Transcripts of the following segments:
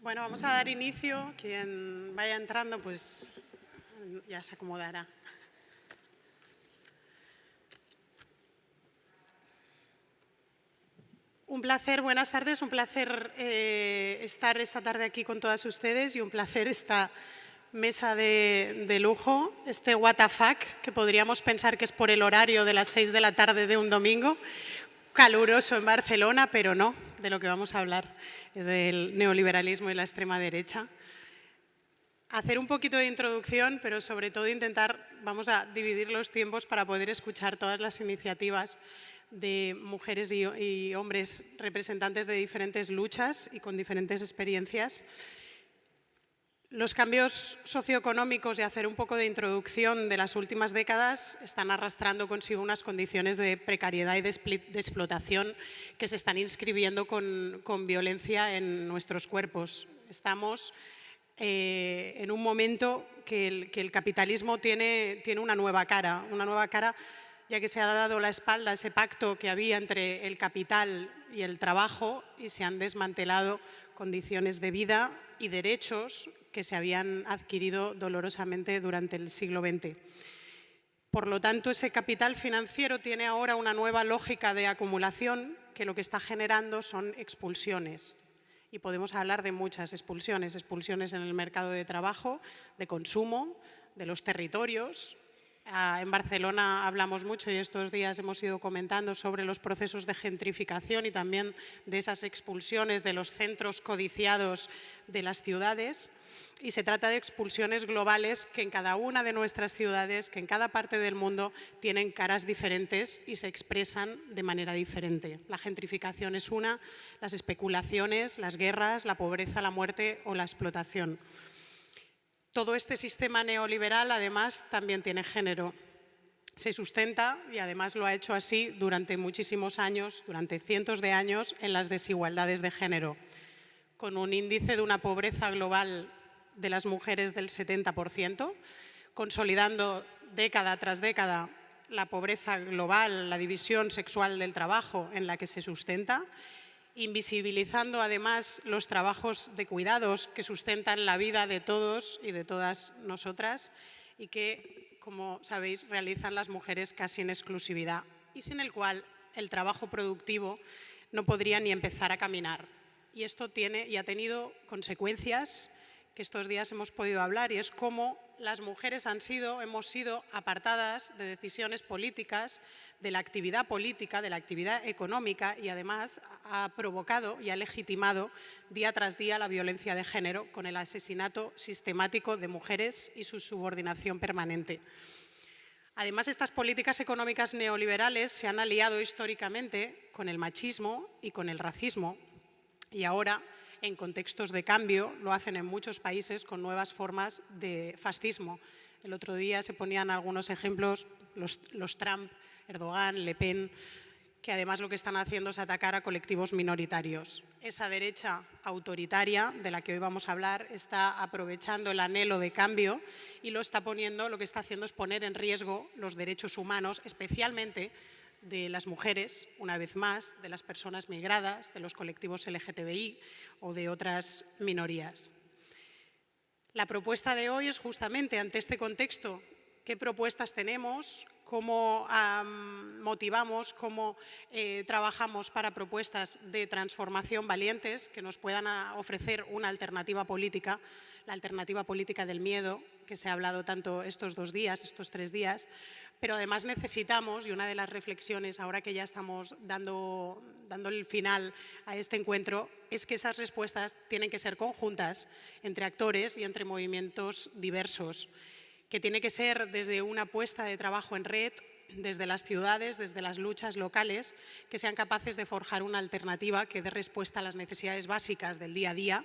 Bueno, vamos a dar inicio. Quien vaya entrando, pues ya se acomodará. Un placer, buenas tardes, un placer eh, estar esta tarde aquí con todas ustedes y un placer esta mesa de, lujo, este WTF, que podríamos pensar que es por el horario de las seis de la tarde de un domingo, caluroso en Barcelona, pero no, de lo que vamos a hablar es del neoliberalismo y la extrema derecha. Hacer un poquito de introducción, pero sobre todo intentar, vamos a dividir los tiempos para poder escuchar todas las iniciativas de mujeres y, hombres representantes de diferentes luchas y con diferentes experiencias. Los cambios socioeconómicos y hacer un poco de introducción de las últimas décadas están arrastrando consigo unas condiciones de precariedad y de, explotación que se están inscribiendo con, con, violencia en nuestros cuerpos. Estamos eh, en un momento que el, que el capitalismo tiene, tiene una nueva cara, una nueva cara ya que se ha dado la espalda a ese pacto que había entre el capital y el trabajo y se han desmantelado condiciones de vida y derechos que se habían adquirido dolorosamente durante el siglo XX. Por lo tanto, ese capital financiero tiene ahora una nueva lógica de acumulación que lo que está generando son expulsiones. Y podemos hablar de muchas expulsiones, expulsiones en el mercado de trabajo, de consumo, de los territorios, en Barcelona hablamos mucho y estos días hemos ido comentando sobre los procesos de gentrificación y también de esas expulsiones de los centros codiciados de las ciudades. Y se trata de expulsiones globales que en cada una de nuestras ciudades, que en cada parte del mundo tienen caras diferentes y se expresan de manera diferente. La gentrificación es una, las especulaciones, las guerras, la pobreza, la muerte o la explotación. Todo este sistema neoliberal, además, también tiene género. Se sustenta, y además lo ha hecho así durante muchísimos años, durante cientos de años, en las desigualdades de género, con un índice de una pobreza global de las mujeres del 70%, consolidando década tras década la pobreza global, la división sexual del trabajo en la que se sustenta, invisibilizando además los trabajos de cuidados que sustentan la vida de todos y de todas nosotras y que, como sabéis, realizan las mujeres casi en exclusividad y sin el cual el trabajo productivo no podría ni empezar a caminar. Y esto tiene y ha tenido consecuencias que estos días hemos podido hablar y es cómo las mujeres han sido, hemos sido apartadas de decisiones políticas, de la actividad política, de la actividad económica y además ha provocado y ha legitimado día tras día la violencia de género con el asesinato sistemático de mujeres y su subordinación permanente. Además, estas políticas económicas neoliberales se han aliado históricamente con el machismo y con el racismo y ahora en contextos de cambio, lo hacen en muchos países con nuevas formas de fascismo. El otro día se ponían algunos ejemplos, los, Trump, Erdogan, Le Pen, que además lo que están haciendo es atacar a colectivos minoritarios. Esa derecha autoritaria de la que hoy vamos a hablar está aprovechando el anhelo de cambio y lo está poniendo, lo que está haciendo es poner en riesgo los derechos humanos, especialmente de las mujeres, una vez más, de las personas migradas, de los colectivos LGTBI o de otras minorías. La propuesta de hoy es justamente ante este contexto, qué propuestas tenemos, cómo um, motivamos, cómo eh, trabajamos para propuestas de transformación valientes que nos puedan ofrecer una alternativa política, la alternativa política del miedo, que se ha hablado tanto estos dos días, estos tres días, pero además necesitamos, y una de las reflexiones ahora que ya estamos dando, dando el final a este encuentro, es que esas respuestas tienen que ser conjuntas entre actores y entre movimientos diversos, que tiene que ser desde una apuesta de trabajo en red, desde las ciudades, desde las luchas locales, que sean capaces de forjar una alternativa que dé respuesta a las necesidades básicas del día a día,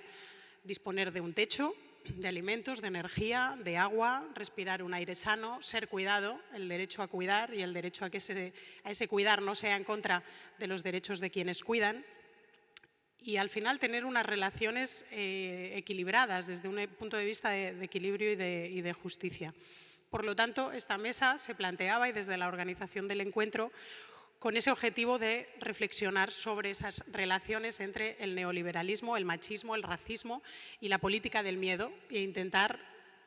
disponer de un techo, de alimentos, de energía, de agua, respirar un aire sano, ser cuidado, el derecho a cuidar y el derecho a que ese, a ese cuidar no sea en contra de los derechos de quienes cuidan y al final tener unas relaciones eh, equilibradas desde un punto de vista de, de equilibrio y de, y de justicia. Por lo tanto, esta mesa se planteaba y desde la organización del encuentro con ese objetivo de reflexionar sobre esas relaciones entre el neoliberalismo, el machismo, el racismo y la política del miedo e intentar,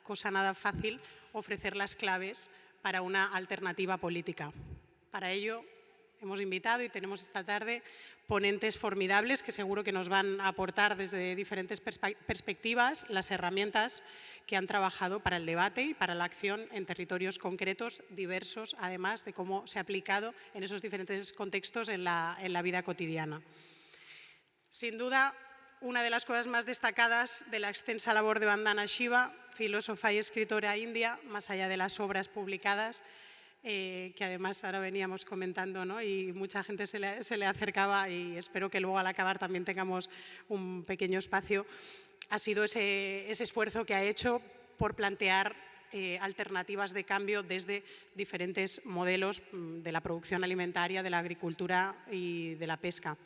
cosa nada fácil, ofrecer las claves para una alternativa política. Para ello hemos invitado y tenemos esta tarde ponentes formidables que seguro que nos van a aportar desde diferentes perspectivas las herramientas que han trabajado para el debate y para la acción en territorios concretos, diversos, además de cómo se ha aplicado en esos diferentes contextos en la, en la vida cotidiana. Sin duda, una de las cosas más destacadas de la extensa labor de Vandana Shiva, filósofa y escritora india, más allá de las obras publicadas, eh, que además ahora veníamos comentando ¿no? y mucha gente se le, acercaba y espero que luego al acabar también tengamos un pequeño espacio, ha sido ese, esfuerzo que ha hecho por plantear eh, alternativas de cambio desde diferentes modelos mm, de la producción alimentaria, de la agricultura y de la pesca.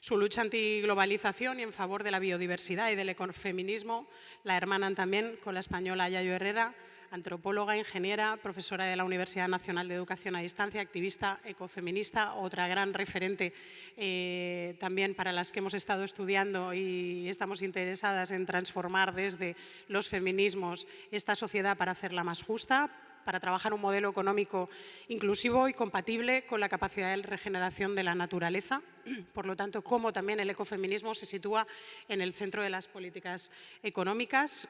Su lucha antiglobalización y en favor de la biodiversidad y del ecofeminismo la hermanan también con la española Yayo Herrera, antropóloga, ingeniera, profesora de la Universidad Nacional de Educación a Distancia, activista ecofeminista, otra gran referente eh, también para las que hemos estado estudiando y estamos interesadas en transformar desde los feminismos esta sociedad para hacerla más justa, para trabajar un modelo económico inclusivo y compatible con la capacidad de regeneración de la naturaleza. Por lo tanto, cómo también el ecofeminismo se sitúa en el centro de las políticas económicas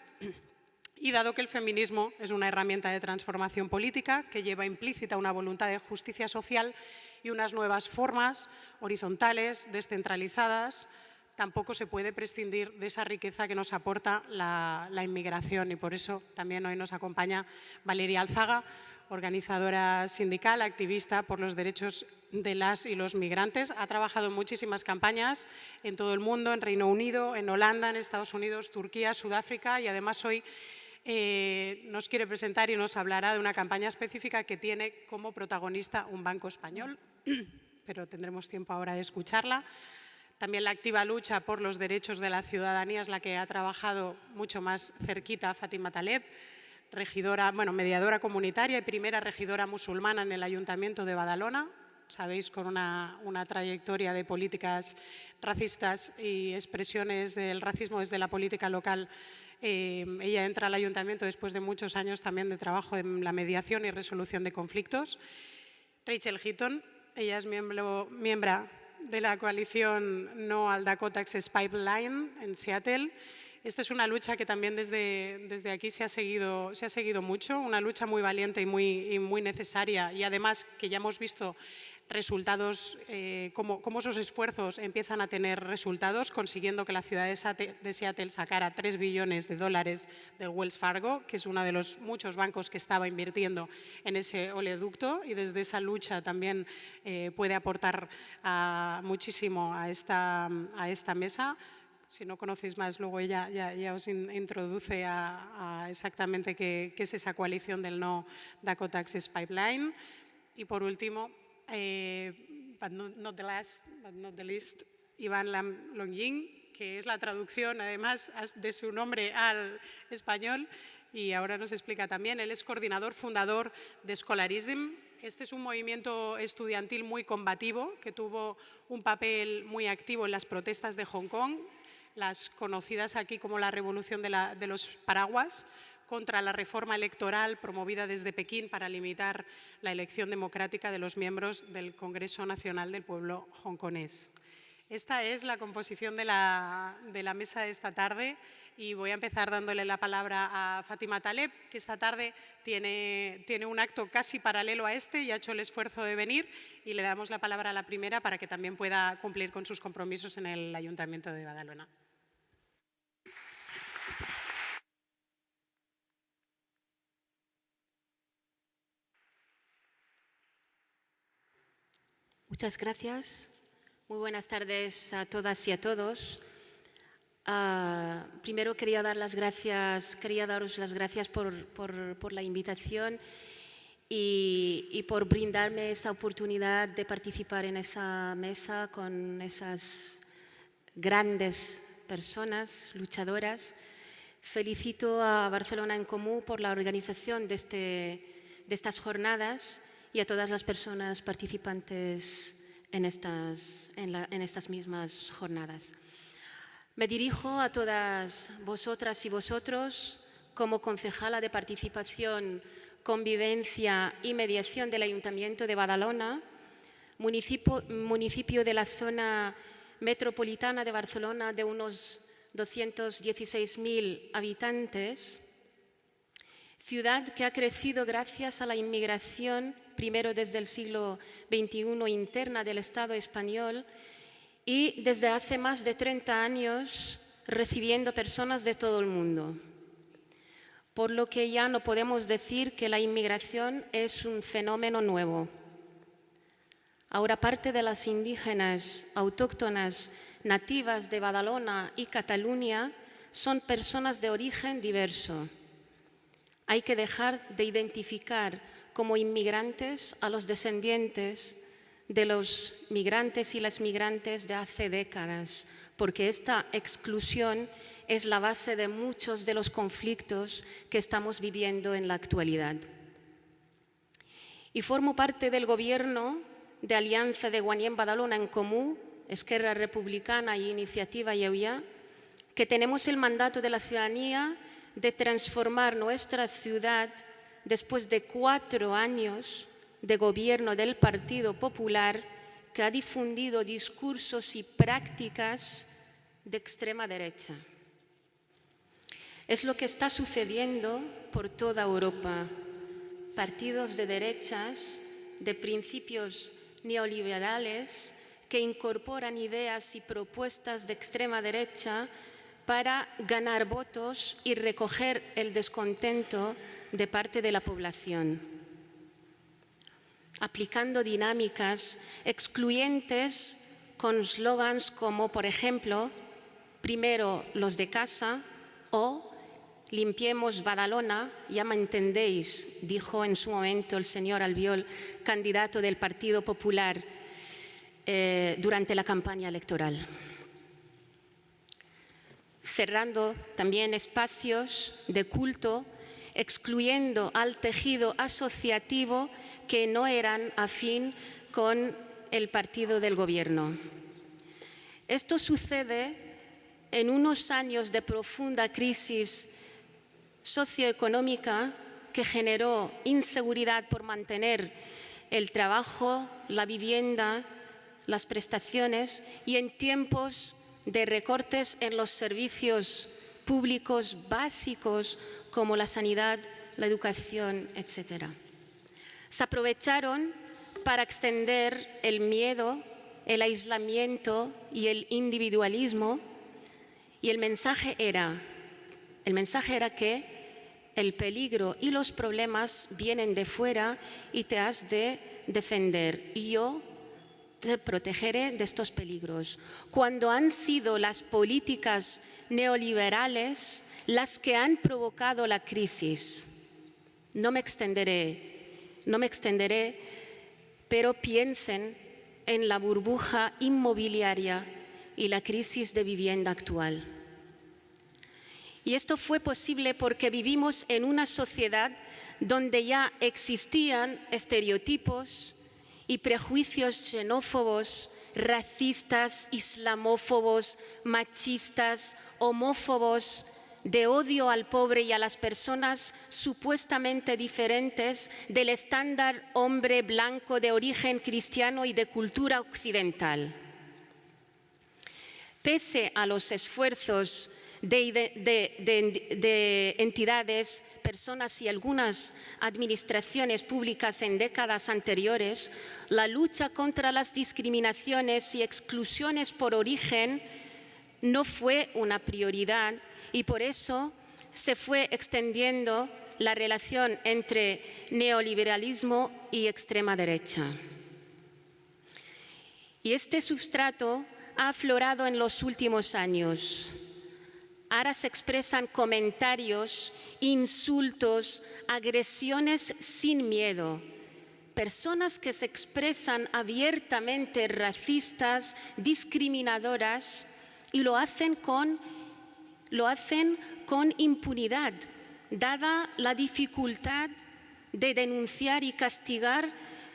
y dado que el feminismo es una herramienta de transformación política que lleva implícita una voluntad de justicia social y unas nuevas formas horizontales, descentralizadas, tampoco se puede prescindir de esa riqueza que nos aporta la, inmigración y por eso también hoy nos acompaña Valeria Alzaga, organizadora sindical, activista por los derechos de las y los migrantes. Ha trabajado en muchísimas campañas en todo el mundo, en Reino Unido, en Holanda, en Estados Unidos, Turquía, Sudáfrica y además hoy eh, nos quiere presentar y nos hablará de una campaña específica que tiene como protagonista un banco español, pero tendremos tiempo ahora de escucharla. También la activa lucha por los derechos de la ciudadanía es la que ha trabajado mucho más cerquita a Fátima Taleb, regidora, bueno, mediadora comunitaria y primera regidora musulmana en el Ayuntamiento de Badalona, sabéis, con una, una, trayectoria de políticas racistas y expresiones del racismo desde la política local Em, ella entra al ayuntamiento después de muchos años también de trabajo en la mediación y resolución de conflictos. Rachel Heaton, ella es miembro, miembro de la coalición No al Dakota Access Pipeline en Seattle. Esta es una lucha que también desde, desde aquí se ha, seguido, se ha seguido mucho, una lucha muy valiente y muy, y muy necesaria y además que ya hemos visto resultados, eh, cómo, esos esfuerzos empiezan a tener resultados, consiguiendo que la ciudad de Seattle sacara 3 billones de dólares del Wells Fargo, que es uno de los muchos bancos que estaba invirtiendo en ese oleoducto y desde esa lucha también eh, puede aportar muchísimo a esta, a esta mesa si no conocéis más, luego ella ya, os introduce a, exactamente qué, qué, es esa coalición del No Dakota Access Pipeline. Y por último, eh, but not, the last, but not the least, Iván Lam que es la traducción además de su nombre al español y ahora nos explica también, él es coordinador fundador de Scholarism, este es un movimiento estudiantil muy combativo que tuvo un papel muy activo en las protestas de Hong Kong, las conocidas aquí como la revolución de los paraguas, contra la reforma electoral promovida desde Pekín para limitar la elección democrática de los miembros del Congreso Nacional del Pueblo hongkonés. Esta es la composición de la, mesa de esta tarde y voy a empezar dándole la palabra a Fátima Taleb, que esta tarde tiene, tiene un acto casi paralelo a este y ha hecho el esfuerzo de venir y le damos la palabra a la primera para que también pueda cumplir con sus compromisos en el Ayuntamiento de Badalona. Muchas gracias. Muy buenas tardes a todas y a todos. Ah, primero quería dar las gracias, quería daros las gracias por, la invitación y, por brindarme esta oportunidad de participar en esa mesa con esas grandes personas luchadoras. Felicito a Barcelona en Común por la organización de, este, de estas jornadas y a todas las personas participantes en estas, en estas mismas jornadas. Me dirijo a todas vosotras y vosotros como concejala de participación, convivencia y mediación del Ayuntamiento de Badalona, municipio, municipio de la zona metropolitana de Barcelona de unos 216.000 habitantes, ciudad que ha crecido gracias a la inmigración, primero desde el siglo XXI interna del Estado español y desde hace más de 30 años recibiendo personas de todo el mundo. Por lo que ya no podemos decir que la inmigración es un fenómeno nuevo. Ahora parte de las indígenas autóctonas nativas de Badalona y Cataluña son personas de origen diverso. Hay que dejar de identificar como inmigrantes a los descendientes de los migrantes y las migrantes de hace décadas, porque esta exclusión es la base de muchos de los conflictos que estamos viviendo en la actualidad. Y formo parte del gobierno de Alianza de Guanyén Badalona en Comú, Esquerra Republicana y Iniciativa Yeuya, que tenemos el mandato de la ciudadanía de transformar nuestra ciudad después de cuatro años de gobierno del Partido Popular que ha difundido discursos y prácticas de extrema derecha. Es lo que está sucediendo por toda Europa. Partidos de derechas, de principios neoliberales, que incorporan ideas y propuestas de extrema derecha para ganar votos y recoger el descontento de parte de la población aplicando dinámicas excluyentes con slogans como, por ejemplo, primero los de casa o limpiemos Badalona, ya me entendéis, dijo en su momento el señor Albiol, candidato del Partido Popular eh, durante la campaña electoral. Cerrando también espacios de culto, excluyendo al tejido asociativo que no eran afín con el partido del gobierno. Esto sucede en unos años de profunda crisis socioeconómica que generó inseguridad por mantener el trabajo, la vivienda, las prestaciones y en tiempos de recortes en los servicios públicos básicos como la sanidad, la educación, etcétera se aprovecharon para extender el miedo, el aislamiento y el individualismo y el mensaje era, el mensaje era que el peligro y los problemas vienen de fuera y te has de defender. Y yo te protegeré de estos peligros. Cuando han sido las políticas neoliberales las que han provocado la crisis, no me extenderé no me extenderé, pero piensen en la burbuja inmobiliaria y la crisis de vivienda actual. Y esto fue posible porque vivimos en una sociedad donde ya existían estereotipos y prejuicios xenófobos, racistas, islamófobos, machistas, homófobos, de odio al pobre y a las personas supuestamente diferentes del estándar hombre blanco de origen cristiano y de cultura occidental. Pese a los esfuerzos de, entidades, personas y algunas administraciones públicas en décadas anteriores, la lucha contra las discriminaciones y exclusiones por origen no fue una prioridad y por eso se fue extendiendo la relación entre neoliberalismo y extrema derecha. Y este sustrato ha aflorado en los últimos años. Ahora se expresan comentarios, insultos, agresiones sin miedo. Personas que se expresan abiertamente racistas, discriminadoras y lo hacen con lo hacen con impunidad, dada la dificultad de denunciar y castigar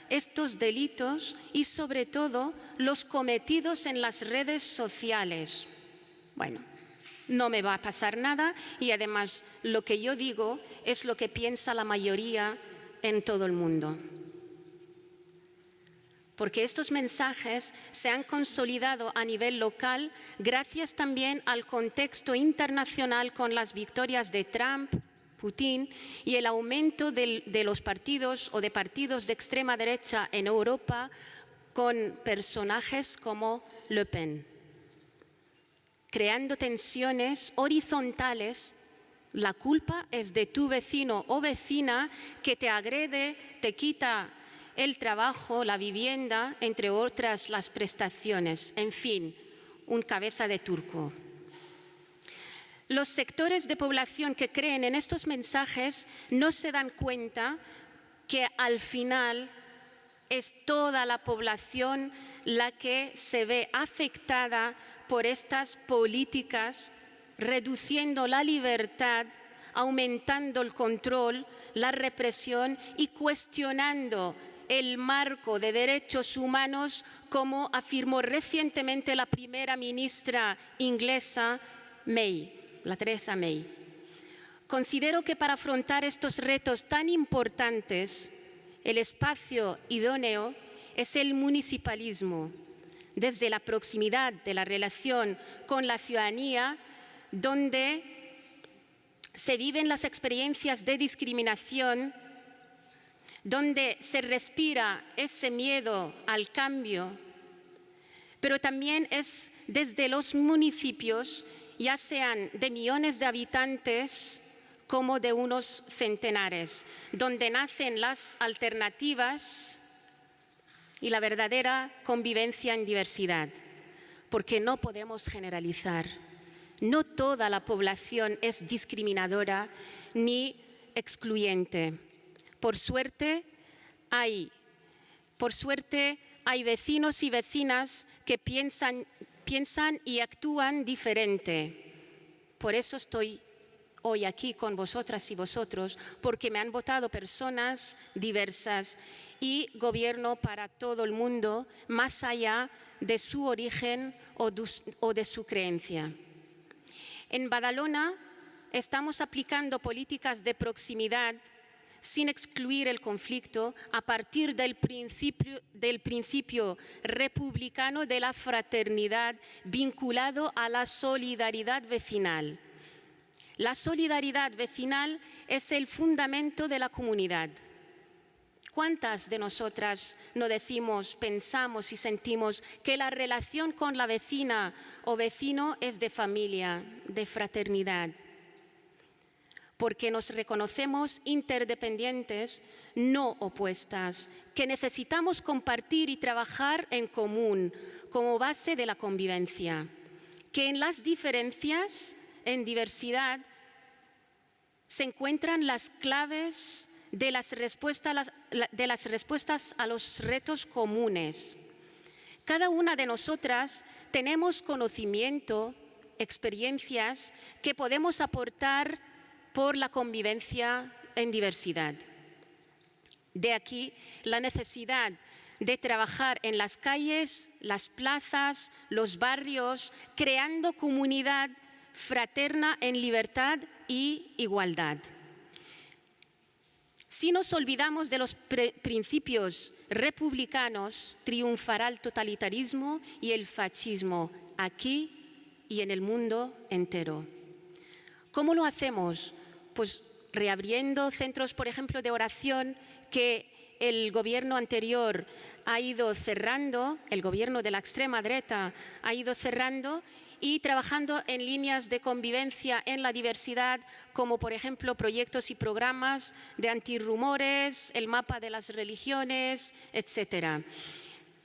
estos delitos y sobre todo los cometidos en las redes sociales. Bueno, no me va a pasar nada y además lo que yo digo es lo que piensa la mayoría en todo el mundo. Porque estos mensajes se han consolidado a nivel local gracias también al contexto internacional con las victorias de Trump, Putin y el aumento de los partidos o de partidos de extrema derecha en Europa con personajes como Le Pen creando tensiones horizontales. La culpa es de tu vecino o vecina que te agrede, te quita el trabajo, la vivienda, entre otras las prestaciones. En fin, un cabeza de turco. Los sectores de población que creen en estos mensajes no se dan cuenta que al final es toda la población la que se ve afectada por estas políticas, reduciendo la libertad, aumentando el control, la represión y cuestionando el marco de derechos humanos, como afirmó recientemente la primera ministra inglesa May, la Teresa May. Considero que para afrontar estos retos tan importantes, el espacio idóneo es el municipalismo, desde la proximidad de la relación con la ciudadanía, donde se viven las experiencias de discriminación, donde se respira ese miedo al cambio, pero también es desde los municipios, ya sean de millones de habitantes como de unos centenares, donde nacen las alternativas y la verdadera convivencia en diversidad, porque no podemos generalizar. No toda la población es discriminadora ni excluyente. Por suerte hay, por suerte hay vecinos y vecinas que piensan, piensan y actúan diferente. Por eso estoy hoy aquí con vosotras y vosotros, porque me han votado personas diversas y gobierno para todo el mundo, más allá de su origen o de su creencia. En Badalona estamos aplicando políticas de proximidad sin excluir el conflicto a partir del principio, republicano de la fraternidad vinculado a la solidaridad vecinal. La solidaridad vecinal es el fundamento de la comunidad. ¿Cuántas de nosotras no decimos, pensamos y sentimos que la relación con la vecina o vecino es de familia, de fraternidad? Porque nos reconocemos interdependientes, no opuestas, que necesitamos compartir y trabajar en común como base de la convivencia, que en las diferencias, en diversidad, se encuentran las claves de las, respuestas, a los retos comunes. Cada una de nosotras tenemos conocimiento, experiencias que podemos aportar por la convivencia en diversidad. De aquí la necesidad de trabajar en las calles, las plazas, los barrios, creando comunidad fraterna en libertad y igualdad. Si nos olvidamos de los principios republicanos, triunfará el totalitarismo y el fascismo aquí y en el mundo entero. ¿Cómo lo hacemos? Pues reabriendo centros, por ejemplo, de oración que el gobierno anterior ha ido cerrando, el gobierno de la extrema derecha ha ido cerrando y trabajando en líneas de convivencia en la diversidad, como por ejemplo proyectos y programas de antirrumores, el mapa de las religiones, etcétera.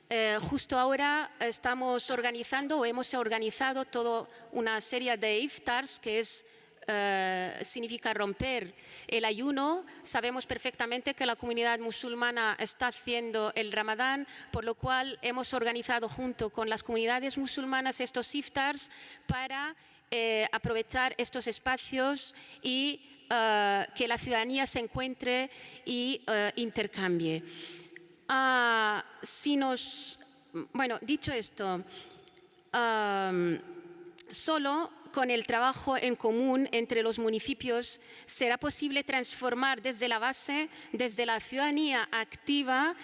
Eh, justo ahora estamos organizando o hemos organizado toda una serie de iftars, que es eh, significa romper el ayuno. Sabemos perfectamente que la comunidad musulmana está haciendo el ramadán, por lo cual hemos organizado junto con las comunidades musulmanas estos iftars para eh, aprovechar estos espacios y eh, que la ciudadanía se encuentre y intercambie. Ah, si nos, bueno, dicho esto, am, solo con el trabajo en común entre los municipios será posible transformar desde la base, desde la ciudadanía activa,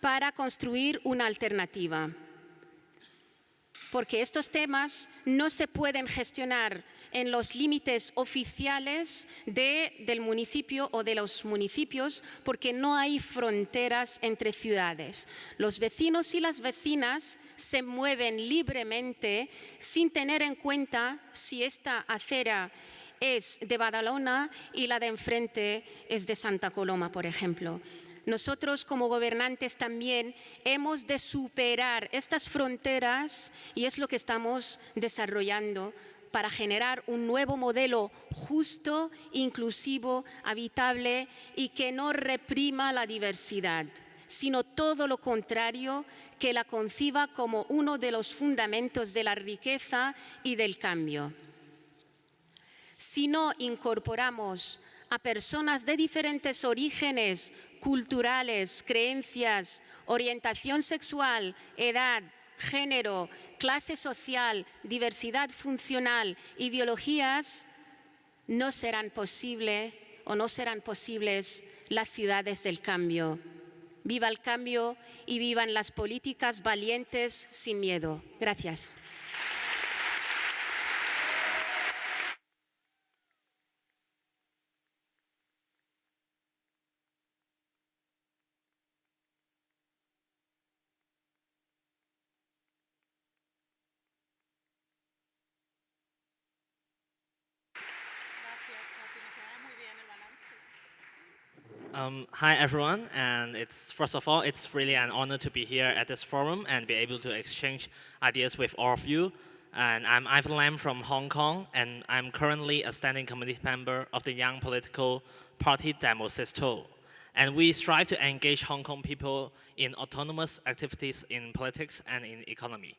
para construir una alternativa. Porque estos temas no se pueden gestionar en los límites oficiales de- del municipio o de los municipios porque no hay fronteras entre ciudades. Los vecinos y las vecinas se mueven libremente sin tener en cuenta si esta acera es de Badalona y la de enfrente es de Santa Coloma, por ejemplo. Nosotros como gobernantes también hemos de superar estas fronteras y es lo que estamos desarrollando para generar un nuevo modelo justo, inclusivo, habitable y que no reprima la diversidad, sino todo lo contrario, que la conciba como uno de los fundamentos de la riqueza y del cambio. Si no incorporamos a personas de diferentes orígenes culturales, creencias, orientación sexual, edad, género, clase social, diversidad funcional, ideologías, no serán posible o no serán posibles las ciudades del cambio. Viva el cambio y vivan las políticas valientes sin miedo. Gracias. Um, hi everyone, and it's first of all, it's really an honor to be here at this forum and be able to exchange ideas with all of you. And I'm Ivan Lam from Hong Kong, and I'm currently a standing committee member of the Young Political Party Demosisto. And we strive to engage Hong Kong people in autonomous activities in politics and in economy.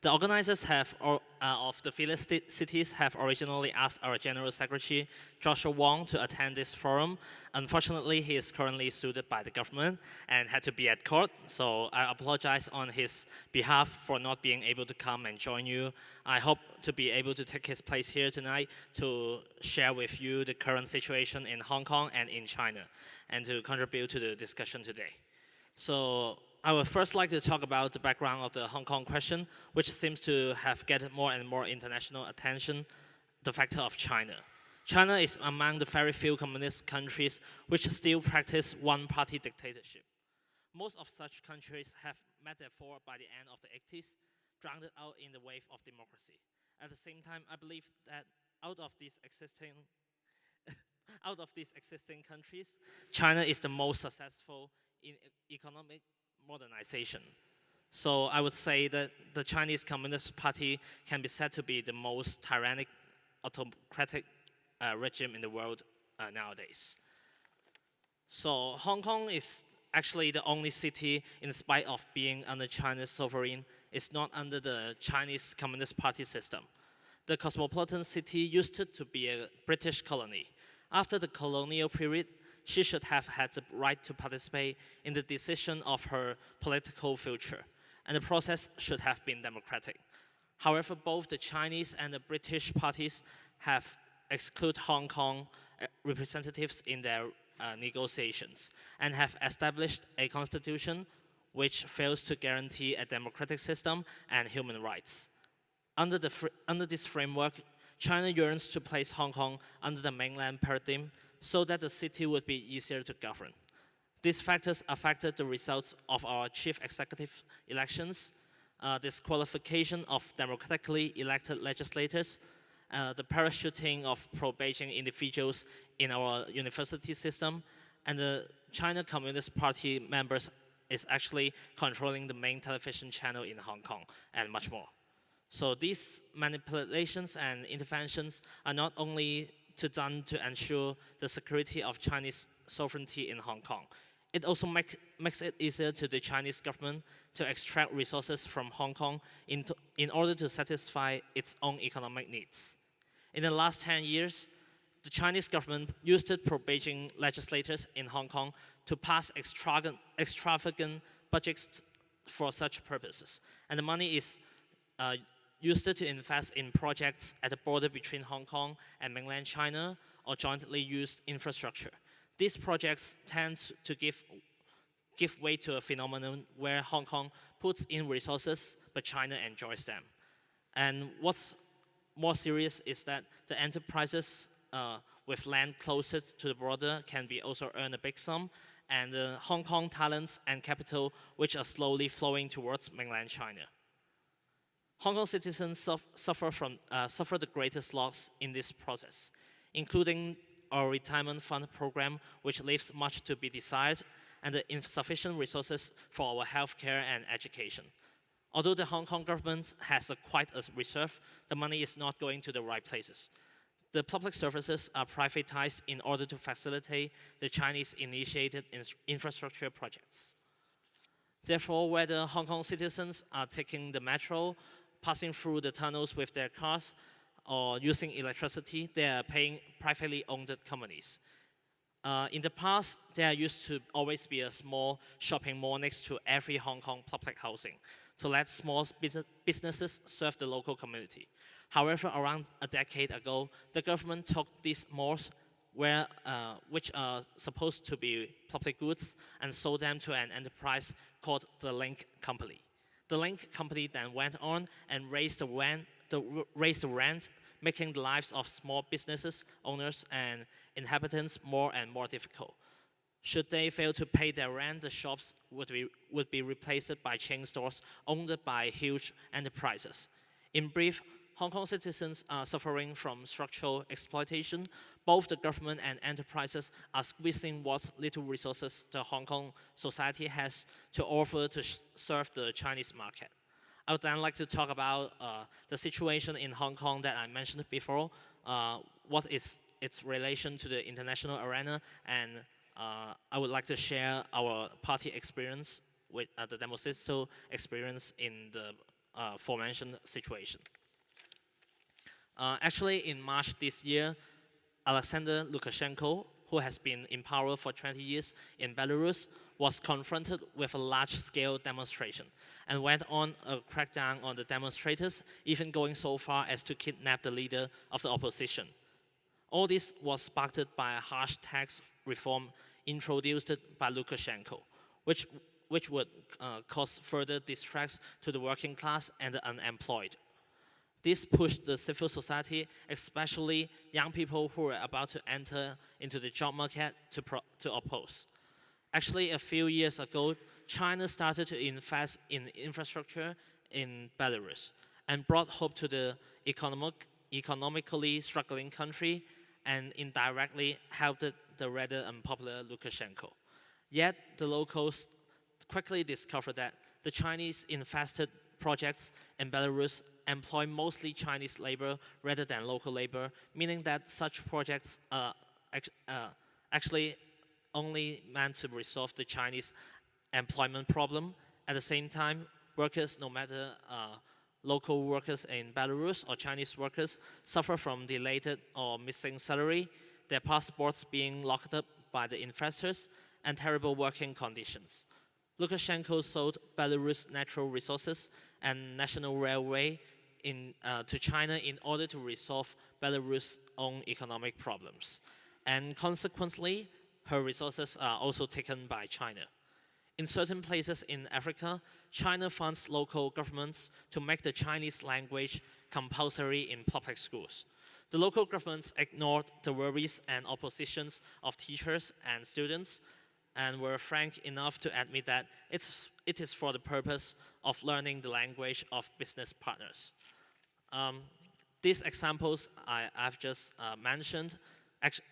The organizers have, uh, of the Phyllis cities have originally asked our General Secretary, Joshua Wong, to attend this forum. Unfortunately, he is currently sued by the government and had to be at court, so I apologize on his behalf for not being able to come and join you. I hope to be able to take his place here tonight to share with you the current situation in Hong Kong and in China, and to contribute to the discussion today. So I would first like to talk about the background of the Hong Kong question, which seems to have get more and more international attention, the factor of China. China is among the very few communist countries which still practice one-party dictatorship. Most of such countries have met their fall by the end of the 80s, drowned out in the wave of democracy. At the same time, I believe that out of these existing out of these existing countries, China is the most successful in economic modernization. So I would say that the Chinese Communist Party can be said to be the most tyrannic, autocratic uh, regime in the world uh, nowadays. So Hong Kong is actually the only city, in spite of being under China's sovereign, is not under the Chinese Communist Party system. The cosmopolitan city used to, to be a British colony. After the colonial period, she should have had the right to participate in the decision of her political future, and the process should have been democratic. However, both the Chinese and the British parties have excluded Hong Kong uh, representatives in their uh, negotiations and have established a constitution which fails to guarantee a democratic system and human rights. Under, the under this framework, China yearns to place Hong Kong under the mainland paradigm so that the city would be easier to govern. These factors affected the results of our chief executive elections, uh, disqualification of democratically elected legislators, uh, the parachuting of pro-Beijing individuals in our university system, and the China Communist Party members is actually controlling the main television channel in Hong Kong, and much more. So these manipulations and interventions are not only to done to ensure the security of Chinese sovereignty in Hong Kong. It also make, makes it easier to the Chinese government to extract resources from Hong Kong into, in order to satisfy its own economic needs. In the last 10 years, the Chinese government used pro-Beijing legislators in Hong Kong to pass extravagant, extravagant budgets for such purposes. And the money is uh, used to invest in projects at the border between Hong Kong and mainland China or jointly used infrastructure. These projects tend to give, give way to a phenomenon where Hong Kong puts in resources, but China enjoys them. And what's more serious is that the enterprises uh, with land closest to the border can be also earn a big sum, and the Hong Kong talents and capital which are slowly flowing towards mainland China. Hong Kong citizens suffer, from, uh, suffer the greatest loss in this process, including our retirement fund program, which leaves much to be desired, and the insufficient resources for our healthcare and education. Although the Hong Kong government has a quite a reserve, the money is not going to the right places. The public services are privatized in order to facilitate the Chinese-initiated infrastructure projects. Therefore, whether Hong Kong citizens are taking the metro, passing through the tunnels with their cars, or using electricity, they are paying privately owned companies. Uh, in the past, there used to always be a small shopping mall next to every Hong Kong public housing to let small businesses serve the local community. However, around a decade ago, the government took these malls where, uh, which are supposed to be public goods and sold them to an enterprise called the Link Company. The Link Company then went on and raised the rent, the, raised the rent making the lives of small businesses, owners, and inhabitants more and more difficult. Should they fail to pay their rent, the shops would be, would be replaced by chain stores owned by huge enterprises. In brief, Hong Kong citizens are suffering from structural exploitation. Both the government and enterprises are squeezing what little resources the Hong Kong society has to offer to serve the Chinese market. I would then like to talk about uh, the situation in Hong Kong that I mentioned before, uh, what is its relation to the international arena, and uh, I would like to share our party experience with uh, the Demosisto experience in the uh, aforementioned situation. Uh, actually, in March this year, Alexander Lukashenko, who has been in power for 20 years in Belarus, was confronted with a large-scale demonstration and went on a crackdown on the demonstrators, even going so far as to kidnap the leader of the opposition. All this was sparked by a harsh tax reform introduced by Lukashenko, which, which would uh, cause further distress to the working class and the unemployed. This pushed the civil society, especially young people who were about to enter into the job market to, to oppose. Actually, a few years ago, China started to invest in infrastructure in Belarus and brought hope to the economic, economically struggling country and indirectly helped the rather unpopular Lukashenko. Yet, the locals quickly discovered that the Chinese invested projects in Belarus employ mostly Chinese labor rather than local labor, meaning that such projects are uh, actually only meant to resolve the Chinese employment problem. At the same time, workers, no matter uh, local workers in Belarus or Chinese workers, suffer from delayed or missing salary, their passports being locked up by the investors, and terrible working conditions. Lukashenko sold Belarus natural resources and national railway in, uh, to China in order to resolve Belarus' own economic problems. And consequently, her resources are also taken by China. In certain places in Africa, China funds local governments to make the Chinese language compulsory in public schools. The local governments ignored the worries and oppositions of teachers and students and were frank enough to admit that it's, it is for the purpose of learning the language of business partners. Um, these examples I, have just uh, mentioned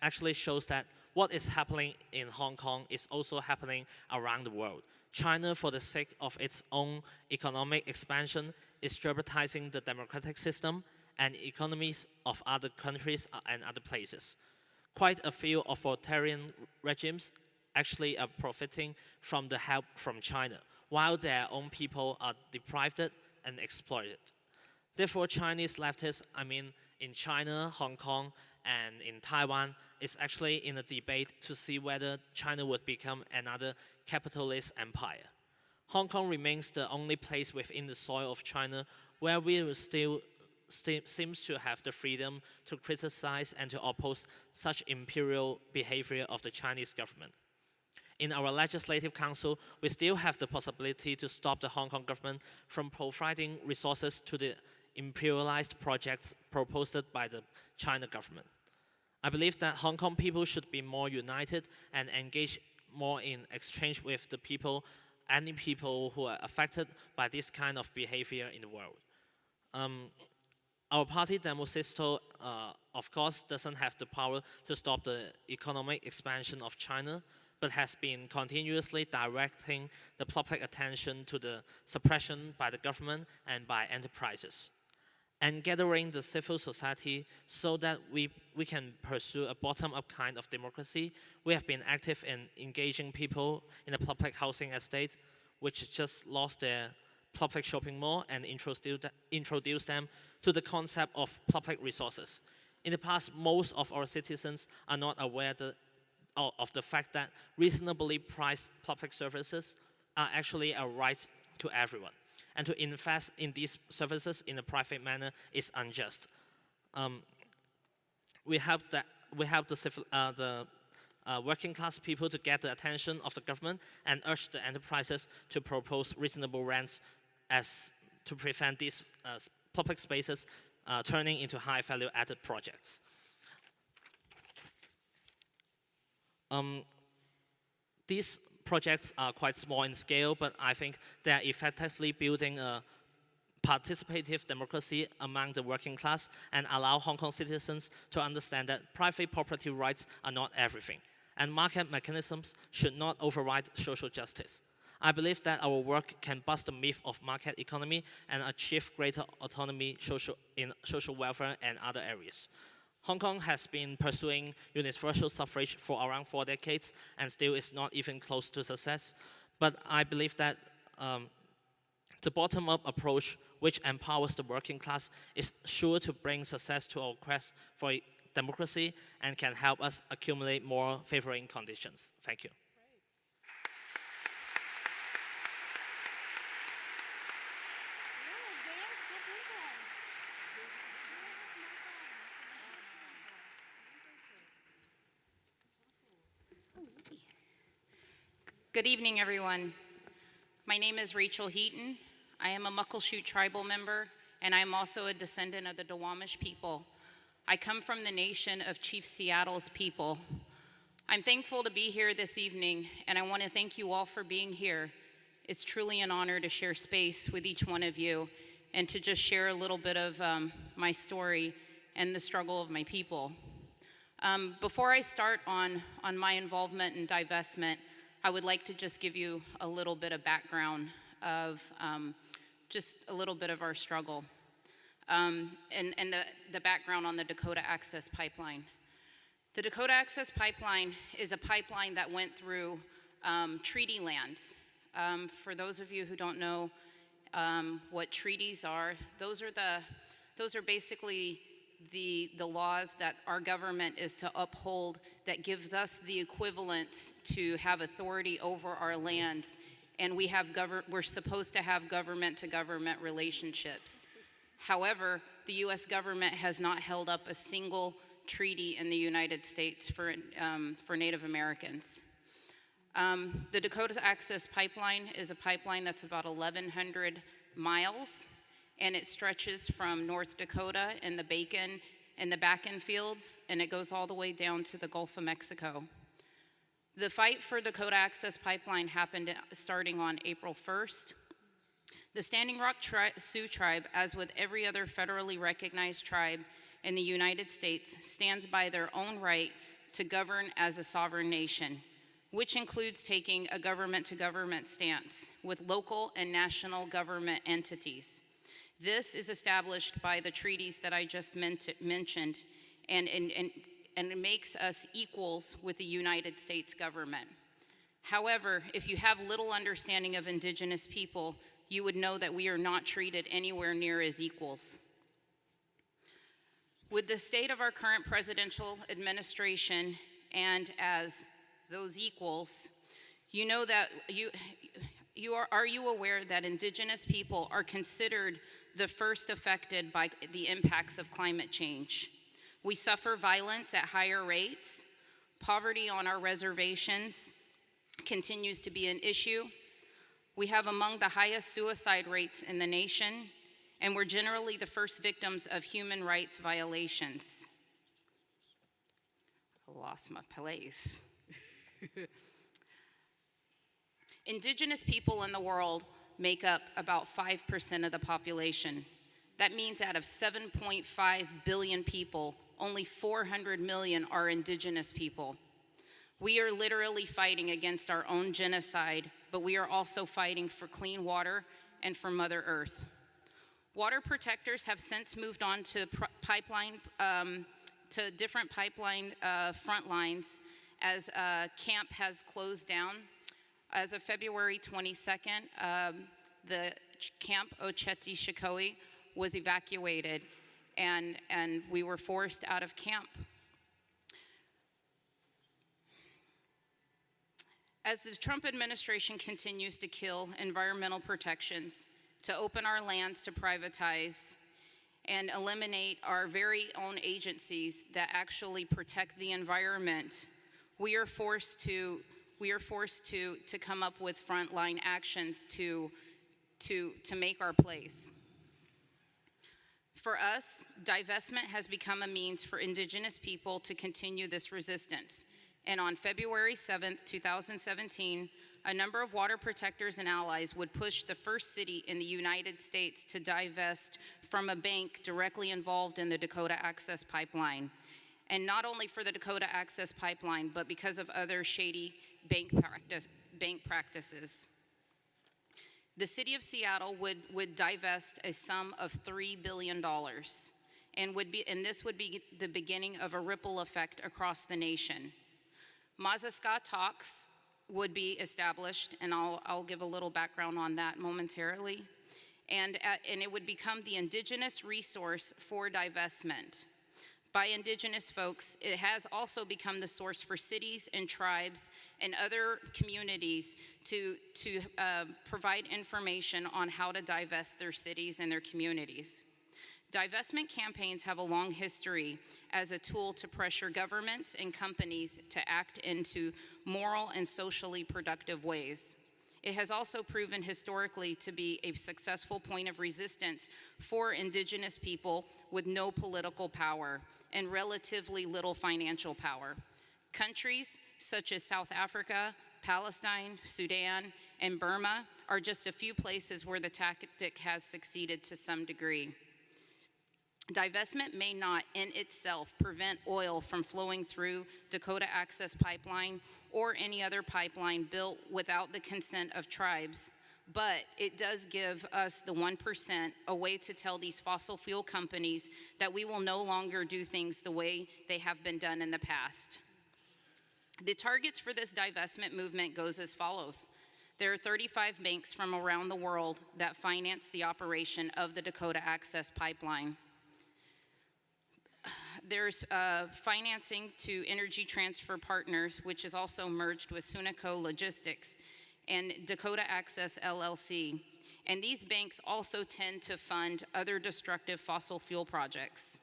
actually shows that what is happening in Hong Kong is also happening around the world. China, for the sake of its own economic expansion, is jeopardizing the democratic system and economies of other countries and other places. Quite a few authoritarian regimes actually are profiting from the help from China, while their own people are deprived and exploited. Therefore, Chinese leftists, I mean, in China, Hong Kong, and in Taiwan is actually in a debate to see whether China would become another capitalist empire. Hong Kong remains the only place within the soil of China where we still st seems to have the freedom to criticize and to oppose such imperial behavior of the Chinese government. In our Legislative Council, we still have the possibility to stop the Hong Kong government from providing resources to the imperialized projects proposed by the China government. I believe that Hong Kong people should be more united and engage more in exchange with the people, any people who are affected by this kind of behavior in the world. Um, our party, Demosisto, uh, of course, doesn't have the power to stop the economic expansion of China, but has been continuously directing the public attention to the suppression by the government and by enterprises and gathering the civil society so that we, we can pursue a bottom-up kind of democracy. We have been active in engaging people in the public housing estate, which just lost their public shopping mall and introduce, introduce them to the concept of public resources. In the past, most of our citizens are not aware of the fact that reasonably priced public services are actually a right to everyone and to invest in these services in a private manner is unjust. Um, we help that we help the, civil, uh, the uh, working class people to get the attention of the government and urge the enterprises to propose reasonable rents as to prevent these uh, public spaces uh, turning into high value added projects. Um, these projects are quite small in scale, but I think they are effectively building a participative democracy among the working class and allow Hong Kong citizens to understand that private property rights are not everything, and market mechanisms should not override social justice. I believe that our work can bust the myth of market economy and achieve greater autonomy social, in social welfare and other areas. Hong Kong has been pursuing universal suffrage for around four decades and still is not even close to success. But I believe that um, the bottom-up approach, which empowers the working class, is sure to bring success to our quest for democracy and can help us accumulate more favoring conditions. Thank you. Good evening, everyone. My name is Rachel Heaton. I am a Muckleshoot tribal member, and I am also a descendant of the Duwamish people. I come from the nation of Chief Seattle's people. I'm thankful to be here this evening, and I want to thank you all for being here. It's truly an honor to share space with each one of you and to just share a little bit of um, my story and the struggle of my people. Um, before I start on, on my involvement in divestment, I would like to just give you a little bit of background of um, just a little bit of our struggle um, and, and the, the background on the Dakota Access Pipeline. The Dakota Access Pipeline is a pipeline that went through um, treaty lands. Um, for those of you who don't know um, what treaties are, those are the those are basically the, the laws that our government is to uphold that gives us the equivalent to have authority over our lands. And we have we're supposed to have government to government relationships. However, the US government has not held up a single treaty in the United States for, um, for Native Americans. Um, the Dakota Access Pipeline is a pipeline that's about 1,100 miles and it stretches from North Dakota and the Bacon and the Bakken fields, and it goes all the way down to the Gulf of Mexico. The fight for the Dakota Access Pipeline happened starting on April 1st. The Standing Rock tri Sioux tribe, as with every other federally recognized tribe in the United States, stands by their own right to govern as a sovereign nation, which includes taking a government to government stance with local and national government entities. This is established by the treaties that I just mentioned, and, and, and, and it makes us equals with the United States government. However, if you have little understanding of indigenous people, you would know that we are not treated anywhere near as equals. With the state of our current presidential administration and as those equals, you know that you, you are, are you aware that indigenous people are considered the first affected by the impacts of climate change? We suffer violence at higher rates. Poverty on our reservations continues to be an issue. We have among the highest suicide rates in the nation, and we're generally the first victims of human rights violations. I lost my place. Indigenous people in the world make up about 5% of the population. That means out of 7.5 billion people, only 400 million are indigenous people. We are literally fighting against our own genocide, but we are also fighting for clean water and for Mother Earth. Water protectors have since moved on to pipeline, um, to different pipeline uh, front lines as uh, camp has closed down. As of February 22nd, um, the camp Ocheti Shikoe was evacuated and, and we were forced out of camp. As the Trump administration continues to kill environmental protections, to open our lands to privatize, and eliminate our very own agencies that actually protect the environment, we are forced to we are forced to, to come up with frontline actions to, to, to make our place. For us, divestment has become a means for Indigenous people to continue this resistance. And on February 7th, 2017, a number of water protectors and allies would push the first city in the United States to divest from a bank directly involved in the Dakota Access Pipeline. And not only for the Dakota Access Pipeline, but because of other shady bank, practice, bank practices. The city of Seattle would, would divest a sum of $3 billion. And, would be, and this would be the beginning of a ripple effect across the nation. Mazaska talks would be established, and I'll, I'll give a little background on that momentarily. And, at, and it would become the indigenous resource for divestment. By indigenous folks, it has also become the source for cities and tribes and other communities to, to uh, provide information on how to divest their cities and their communities. Divestment campaigns have a long history as a tool to pressure governments and companies to act into moral and socially productive ways. It has also proven historically to be a successful point of resistance for indigenous people with no political power and relatively little financial power. Countries such as South Africa, Palestine, Sudan, and Burma are just a few places where the tactic has succeeded to some degree. Divestment may not in itself prevent oil from flowing through Dakota Access Pipeline or any other pipeline built without the consent of tribes, but it does give us, the 1%, a way to tell these fossil fuel companies that we will no longer do things the way they have been done in the past. The targets for this divestment movement goes as follows. There are 35 banks from around the world that finance the operation of the Dakota Access Pipeline there's uh, financing to Energy Transfer Partners, which is also merged with Sunico Logistics and Dakota Access LLC. And these banks also tend to fund other destructive fossil fuel projects.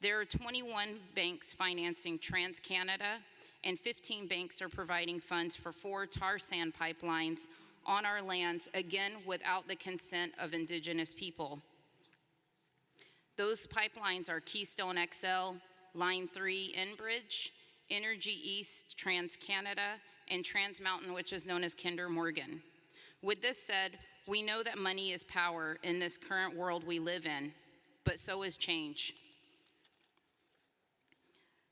There are 21 banks financing TransCanada, and 15 banks are providing funds for four tar sand pipelines on our lands, again without the consent of indigenous people. Those pipelines are Keystone XL, Line 3 Enbridge, Energy East TransCanada, and Trans Mountain, which is known as Kinder Morgan. With this said, we know that money is power in this current world we live in, but so is change.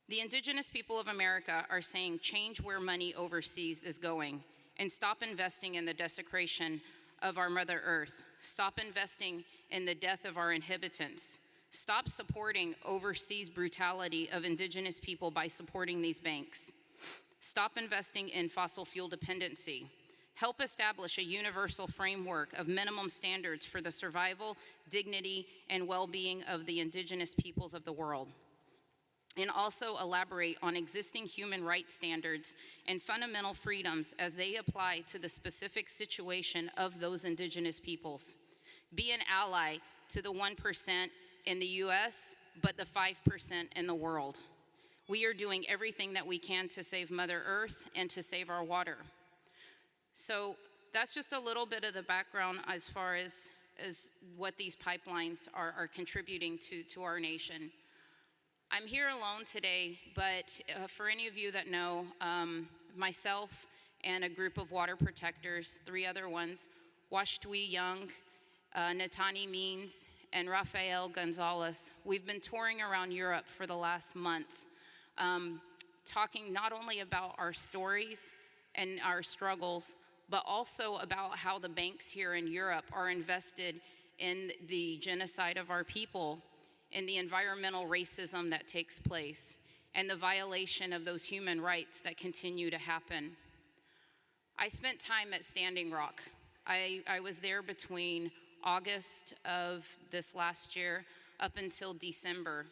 The indigenous people of America are saying change where money overseas is going and stop investing in the desecration of our Mother Earth. Stop investing in the death of our inhabitants. Stop supporting overseas brutality of indigenous people by supporting these banks. Stop investing in fossil fuel dependency. Help establish a universal framework of minimum standards for the survival, dignity, and well being of the indigenous peoples of the world. and also elaborate on existing human rights standards and fundamental freedoms as they apply to the specific situation of those indigenous peoples. Be an ally to the 1% in the US, but the 5% in the world. We are doing everything that we can to save Mother Earth and to save our water. So that's just a little bit of the background as far as, as what these pipelines are, are contributing to, to our nation. I'm here alone today, but uh, for any of you that know, um, myself and a group of water protectors, three other ones, Washtui Young, uh, Natani Means, and Rafael Gonzalez, we've been touring around Europe for the last month, um, talking not only about our stories and our struggles, but also about how the banks here in Europe are invested in the genocide of our people and the environmental racism that takes place and the violation of those human rights that continue to happen. I spent time at Standing Rock. I, I was there between August of this last year up until December.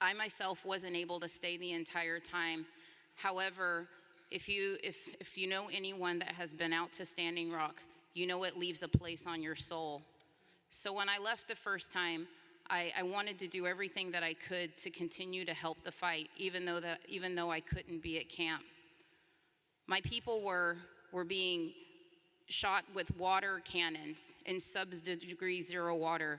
I myself wasn't able to stay the entire time. However, if you, if, if you know anyone that has been out to Standing Rock, you know it leaves a place on your soul. So when I left the first time, I, I, wanted to do everything that I could to continue to help the fight, even though, that, even though I couldn't be at camp. My people were, were being shot with water cannons in sub-degree zero water,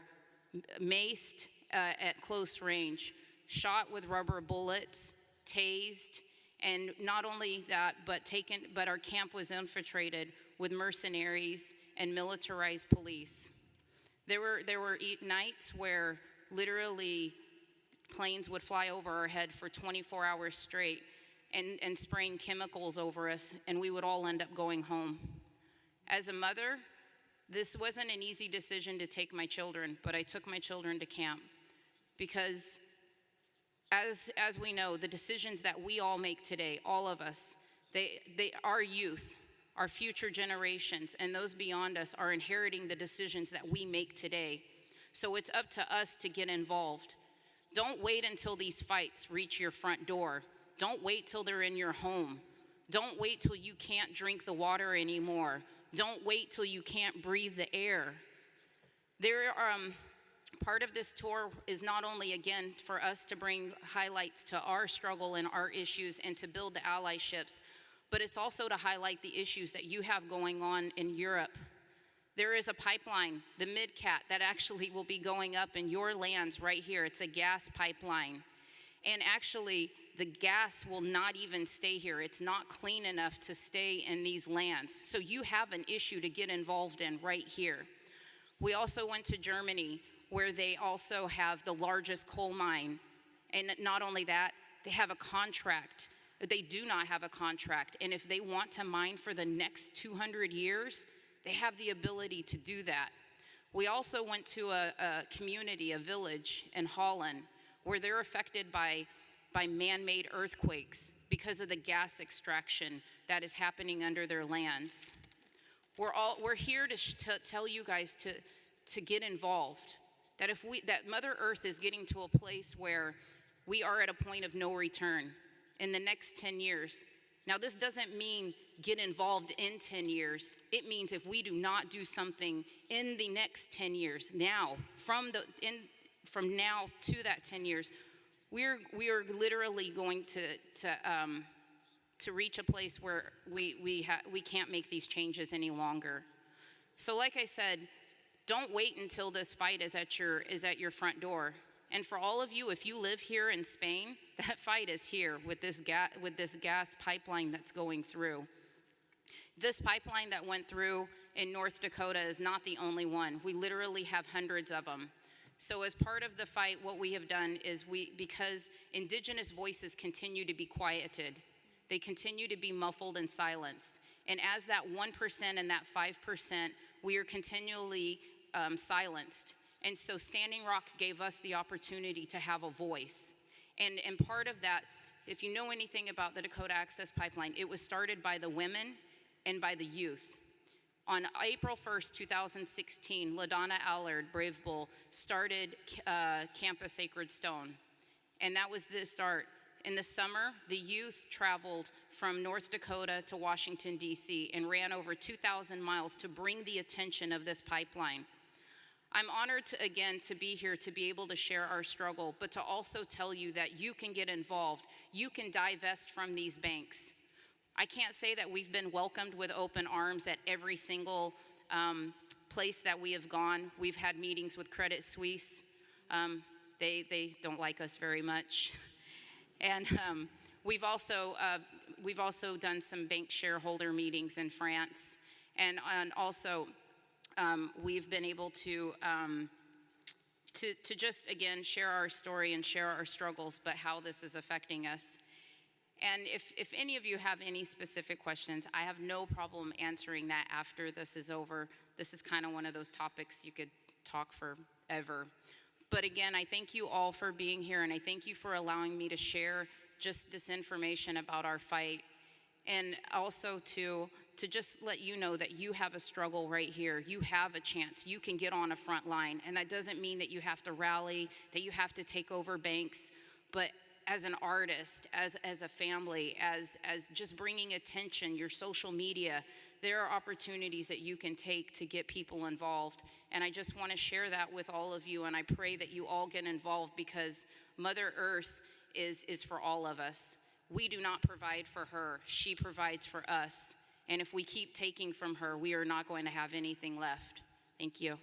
maced uh, at close range, shot with rubber bullets, tased, and not only that, but taken, but our camp was infiltrated with mercenaries and militarized police. There were, there were nights where literally planes would fly over our head for 24 hours straight and, and spraying chemicals over us, and we would all end up going home. As a mother, this wasn't an easy decision to take my children, but I took my children to camp because as, as we know, the decisions that we all make today, all of us, they, they, our youth, our future generations, and those beyond us are inheriting the decisions that we make today. So it's up to us to get involved. Don't wait until these fights reach your front door. Don't wait till they're in your home. Don't wait till you can't drink the water anymore. Don't wait till you can't breathe the air. There are, um, part of this tour is not only, again, for us to bring highlights to our struggle and our issues and to build the allyships, but it's also to highlight the issues that you have going on in Europe. There is a pipeline, the MidCat, that actually will be going up in your lands right here. It's a gas pipeline. And actually, the gas will not even stay here. It's not clean enough to stay in these lands. So you have an issue to get involved in right here. We also went to Germany, where they also have the largest coal mine. And not only that, they have a contract. They do not have a contract. And if they want to mine for the next 200 years, they have the ability to do that. We also went to a, a community, a village in Holland, where they're affected by, by man-made earthquakes because of the gas extraction that is happening under their lands. We're, all, we're here to, to tell you guys to, to get involved. That if we, that Mother Earth is getting to a place where we are at a point of no return in the next 10 years. Now, this doesn't mean get involved in 10 years. It means if we do not do something in the next 10 years, now, from, the, in, from now to that 10 years, we're, we are literally going to, to, um, to reach a place where we, we, we can't make these changes any longer. So like I said, don't wait until this fight is at your, is at your front door. And for all of you, if you live here in Spain, that fight is here with this, ga with this gas pipeline that's going through. This pipeline that went through in North Dakota is not the only one. We literally have hundreds of them. So as part of the fight, what we have done is we, because indigenous voices continue to be quieted, they continue to be muffled and silenced. And as that 1% and that 5%, we are continually um, silenced. And so Standing Rock gave us the opportunity to have a voice. And, and part of that, if you know anything about the Dakota Access Pipeline, it was started by the women and by the youth. On April 1st, 2016, LaDonna Allard, Brave Bull, started uh, Campus Sacred Stone. And that was the start. In the summer, the youth traveled from North Dakota to Washington, D.C., and ran over 2,000 miles to bring the attention of this pipeline. I'm honored to, again to be here to be able to share our struggle, but to also tell you that you can get involved. You can divest from these banks. I can't say that we've been welcomed with open arms at every single um, place that we have gone. We've had meetings with Credit Suisse. Um, they, they don't like us very much. And um, we've, also, uh, we've also done some bank shareholder meetings in France. And, and also, um, we've been able to, um, to, to just, again, share our story and share our struggles, but how this is affecting us. And if, if any of you have any specific questions, I have no problem answering that after this is over. This is kind of one of those topics you could talk forever. But again, I thank you all for being here, and I thank you for allowing me to share just this information about our fight. And also to, to just let you know that you have a struggle right here. You have a chance. You can get on a front line. And that doesn't mean that you have to rally, that you have to take over banks, but as an artist, as, as a family, as, as just bringing attention, your social media, there are opportunities that you can take to get people involved. And I just want to share that with all of you, and I pray that you all get involved because Mother Earth is, is for all of us. We do not provide for her, she provides for us. And if we keep taking from her, we are not going to have anything left. Thank you.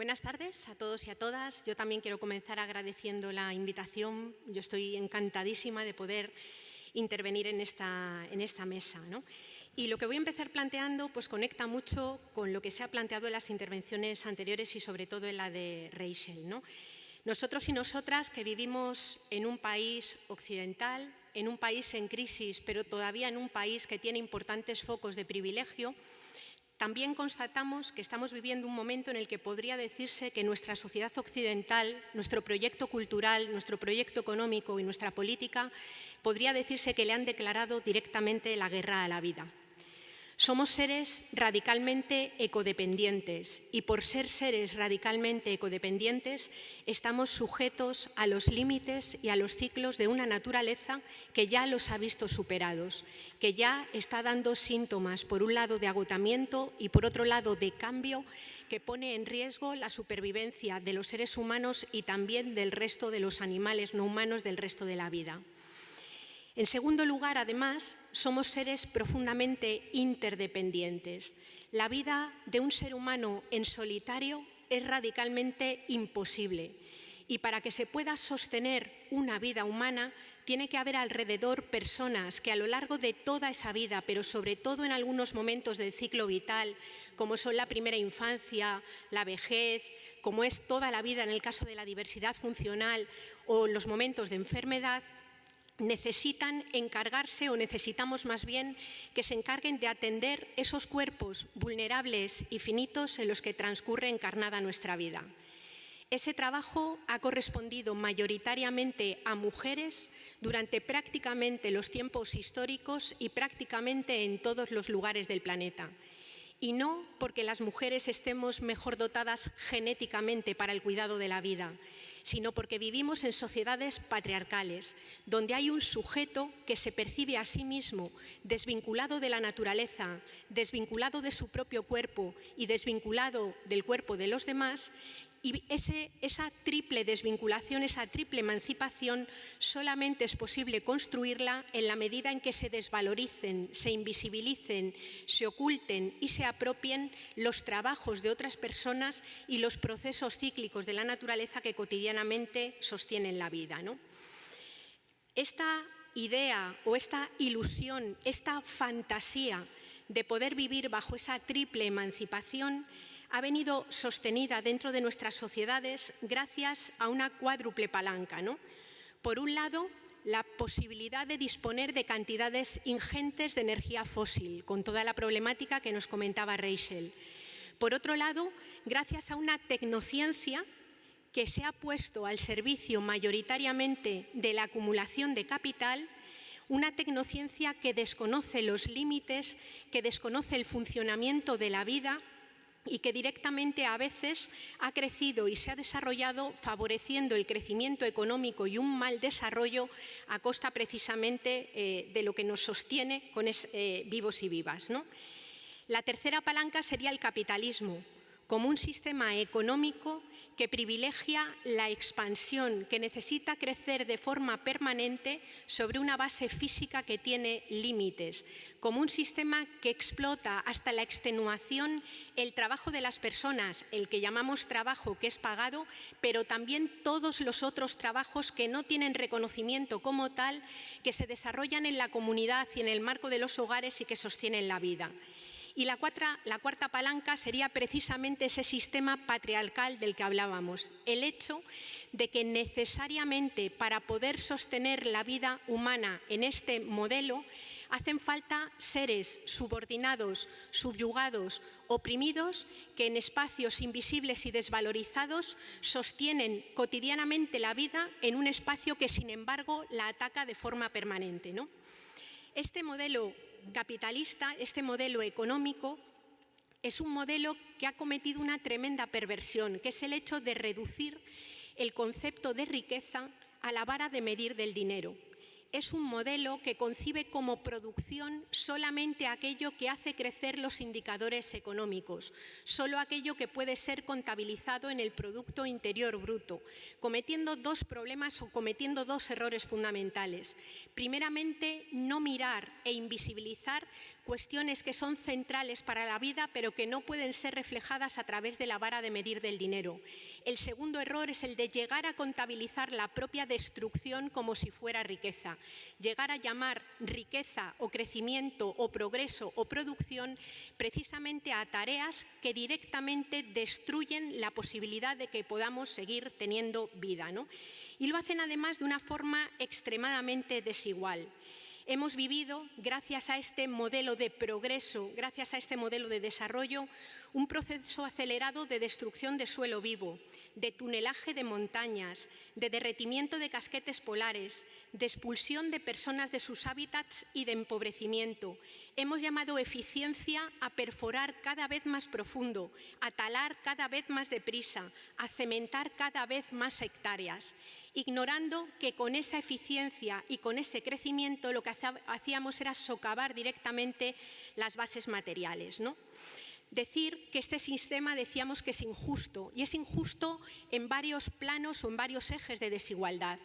Buenas tardes a todos y a todas. Yo también quiero comenzar agradeciendo la invitación. Yo estoy encantadísima de poder intervenir en esta, en esta mesa. ¿no? Y lo que voy a empezar planteando pues, conecta mucho con lo que se ha planteado en las intervenciones anteriores y sobre todo en la de Rachel. ¿no? Nosotros y nosotras que vivimos en un país occidental, en un país en crisis, pero todavía en un país que tiene importantes focos de privilegio, también constatamos que estamos viviendo un momento en el que podría decirse que nuestra sociedad occidental, nuestro proyecto cultural, nuestro proyecto económico y nuestra política, podría decirse que le han declarado directamente la guerra a la vida. Somos seres radicalmente ecodependientes y por ser seres radicalmente ecodependientes estamos sujetos a los límites y a los ciclos de una naturaleza que ya los ha visto superados, que ya está dando síntomas, por un lado, de agotamiento y por otro lado, de cambio que pone en riesgo la supervivencia de los seres humanos y también del resto de los animales no humanos del resto de la vida. En segundo lugar, además, somos seres profundamente interdependientes. La vida de un ser humano en solitario es radicalmente imposible. Y para que se pueda sostener una vida humana, tiene que haber alrededor personas que a lo largo de toda esa vida, pero sobre todo en algunos momentos del ciclo vital, como son la primera infancia, la vejez, como es toda la vida en el caso de la diversidad funcional o los momentos de enfermedad, necesitan encargarse o necesitamos más bien que se encarguen de atender esos cuerpos vulnerables y finitos en los que transcurre encarnada nuestra vida. Ese trabajo ha correspondido mayoritariamente a mujeres durante prácticamente los tiempos históricos y prácticamente en todos los lugares del planeta. Y no porque las mujeres estemos mejor dotadas genéticamente para el cuidado de la vida, sino porque vivimos en sociedades patriarcales, donde hay un sujeto que se percibe a sí mismo desvinculado de la naturaleza, desvinculado de su propio cuerpo y desvinculado del cuerpo de los demás, y esa triple desvinculación, esa triple emancipación, solamente es posible construirla en la medida en que se desvaloricen, se invisibilicen, se oculten y se apropien los trabajos de otras personas y los procesos cíclicos de la naturaleza que cotidianamente sostienen la vida. ¿no? Esta idea o esta ilusión, esta fantasía de poder vivir bajo esa triple emancipación ha venido sostenida dentro de nuestras sociedades gracias a una cuádruple palanca. ¿no? Por un lado, la posibilidad de disponer de cantidades ingentes de energía fósil, con toda la problemática que nos comentaba Rachel. Por otro lado, gracias a una tecnociencia que se ha puesto al servicio mayoritariamente de la acumulación de capital, una tecnociencia que desconoce los límites, que desconoce el funcionamiento de la vida y que directamente a veces ha crecido y se ha desarrollado favoreciendo el crecimiento económico y un mal desarrollo a costa precisamente eh, de lo que nos sostiene con eh, vivos y vivas. La tercera palanca sería el capitalismo, como un sistema económico que privilegia la expansión, que necesita crecer de forma permanente sobre una base física que tiene límites, como un sistema que explota hasta la extenuación el trabajo de las personas, el que llamamos trabajo que es pagado, pero también todos los otros trabajos que no tienen reconocimiento como tal, que se desarrollan en la comunidad y en el marco de los hogares y que sostienen la vida. Y la, cuarta palanca sería precisamente ese sistema patriarcal del que hablábamos, el hecho de que necesariamente para poder sostener la vida humana en este modelo hacen falta seres subordinados, subyugados, oprimidos, que en espacios invisibles y desvalorizados sostienen cotidianamente la vida en un espacio que sin embargo la ataca de forma permanente. ¿no? Este modelo capitalista, este modelo económico, es un modelo que ha cometido una tremenda perversión, que es el hecho de reducir el concepto de riqueza a la vara de medir del dinero es un modelo que concibe como producción solamente aquello que hace crecer los indicadores económicos, solo aquello que puede ser contabilizado en el Producto Interior Bruto, cometiendo dos problemas o cometiendo dos errores fundamentales. Primeramente, no mirar e invisibilizar cuestiones que son centrales para la vida, pero que no pueden ser reflejadas a través de la vara de medir del dinero. El segundo error es el de llegar a contabilizar la propia destrucción como si fuera riqueza. Llegar a llamar riqueza o crecimiento o progreso o producción precisamente a tareas que directamente destruyen la posibilidad de que podamos seguir teniendo vida. ¿no? Y lo hacen además de una forma extremadamente desigual hemos vivido, gracias a este modelo de progreso, gracias a este modelo de desarrollo, un proceso acelerado de destrucción de suelo vivo, de tunelaje de montañas, de derretimiento de casquetes polares, de expulsión de personas de sus hábitats y de empobrecimiento. Hemos llamado eficiencia a perforar cada vez más profundo, a talar cada vez más deprisa, a cementar cada vez más hectáreas, ignorando que con esa eficiencia y con ese crecimiento lo que hacíamos era socavar directamente las bases materiales. ¿no? decir que este sistema decíamos que es injusto y es injusto en varios planos o en varios ejes de desigualdad.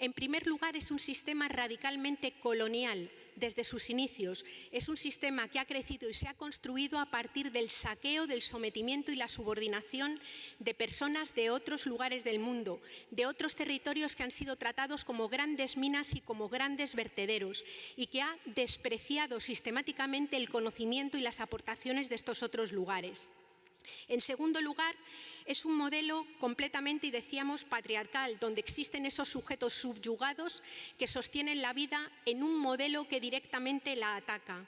En primer lugar, es un sistema radicalmente colonial desde sus inicios. Es un sistema que ha crecido y se ha construido a partir del saqueo, del sometimiento y la subordinación de personas de otros lugares del mundo, de otros territorios que han sido tratados como grandes minas y como grandes vertederos y que ha despreciado sistemáticamente el conocimiento y las aportaciones de estos otros lugares. En segundo lugar, es un modelo completamente, y decíamos, patriarcal, donde existen esos sujetos subyugados que sostienen la vida en un modelo que directamente la ataca.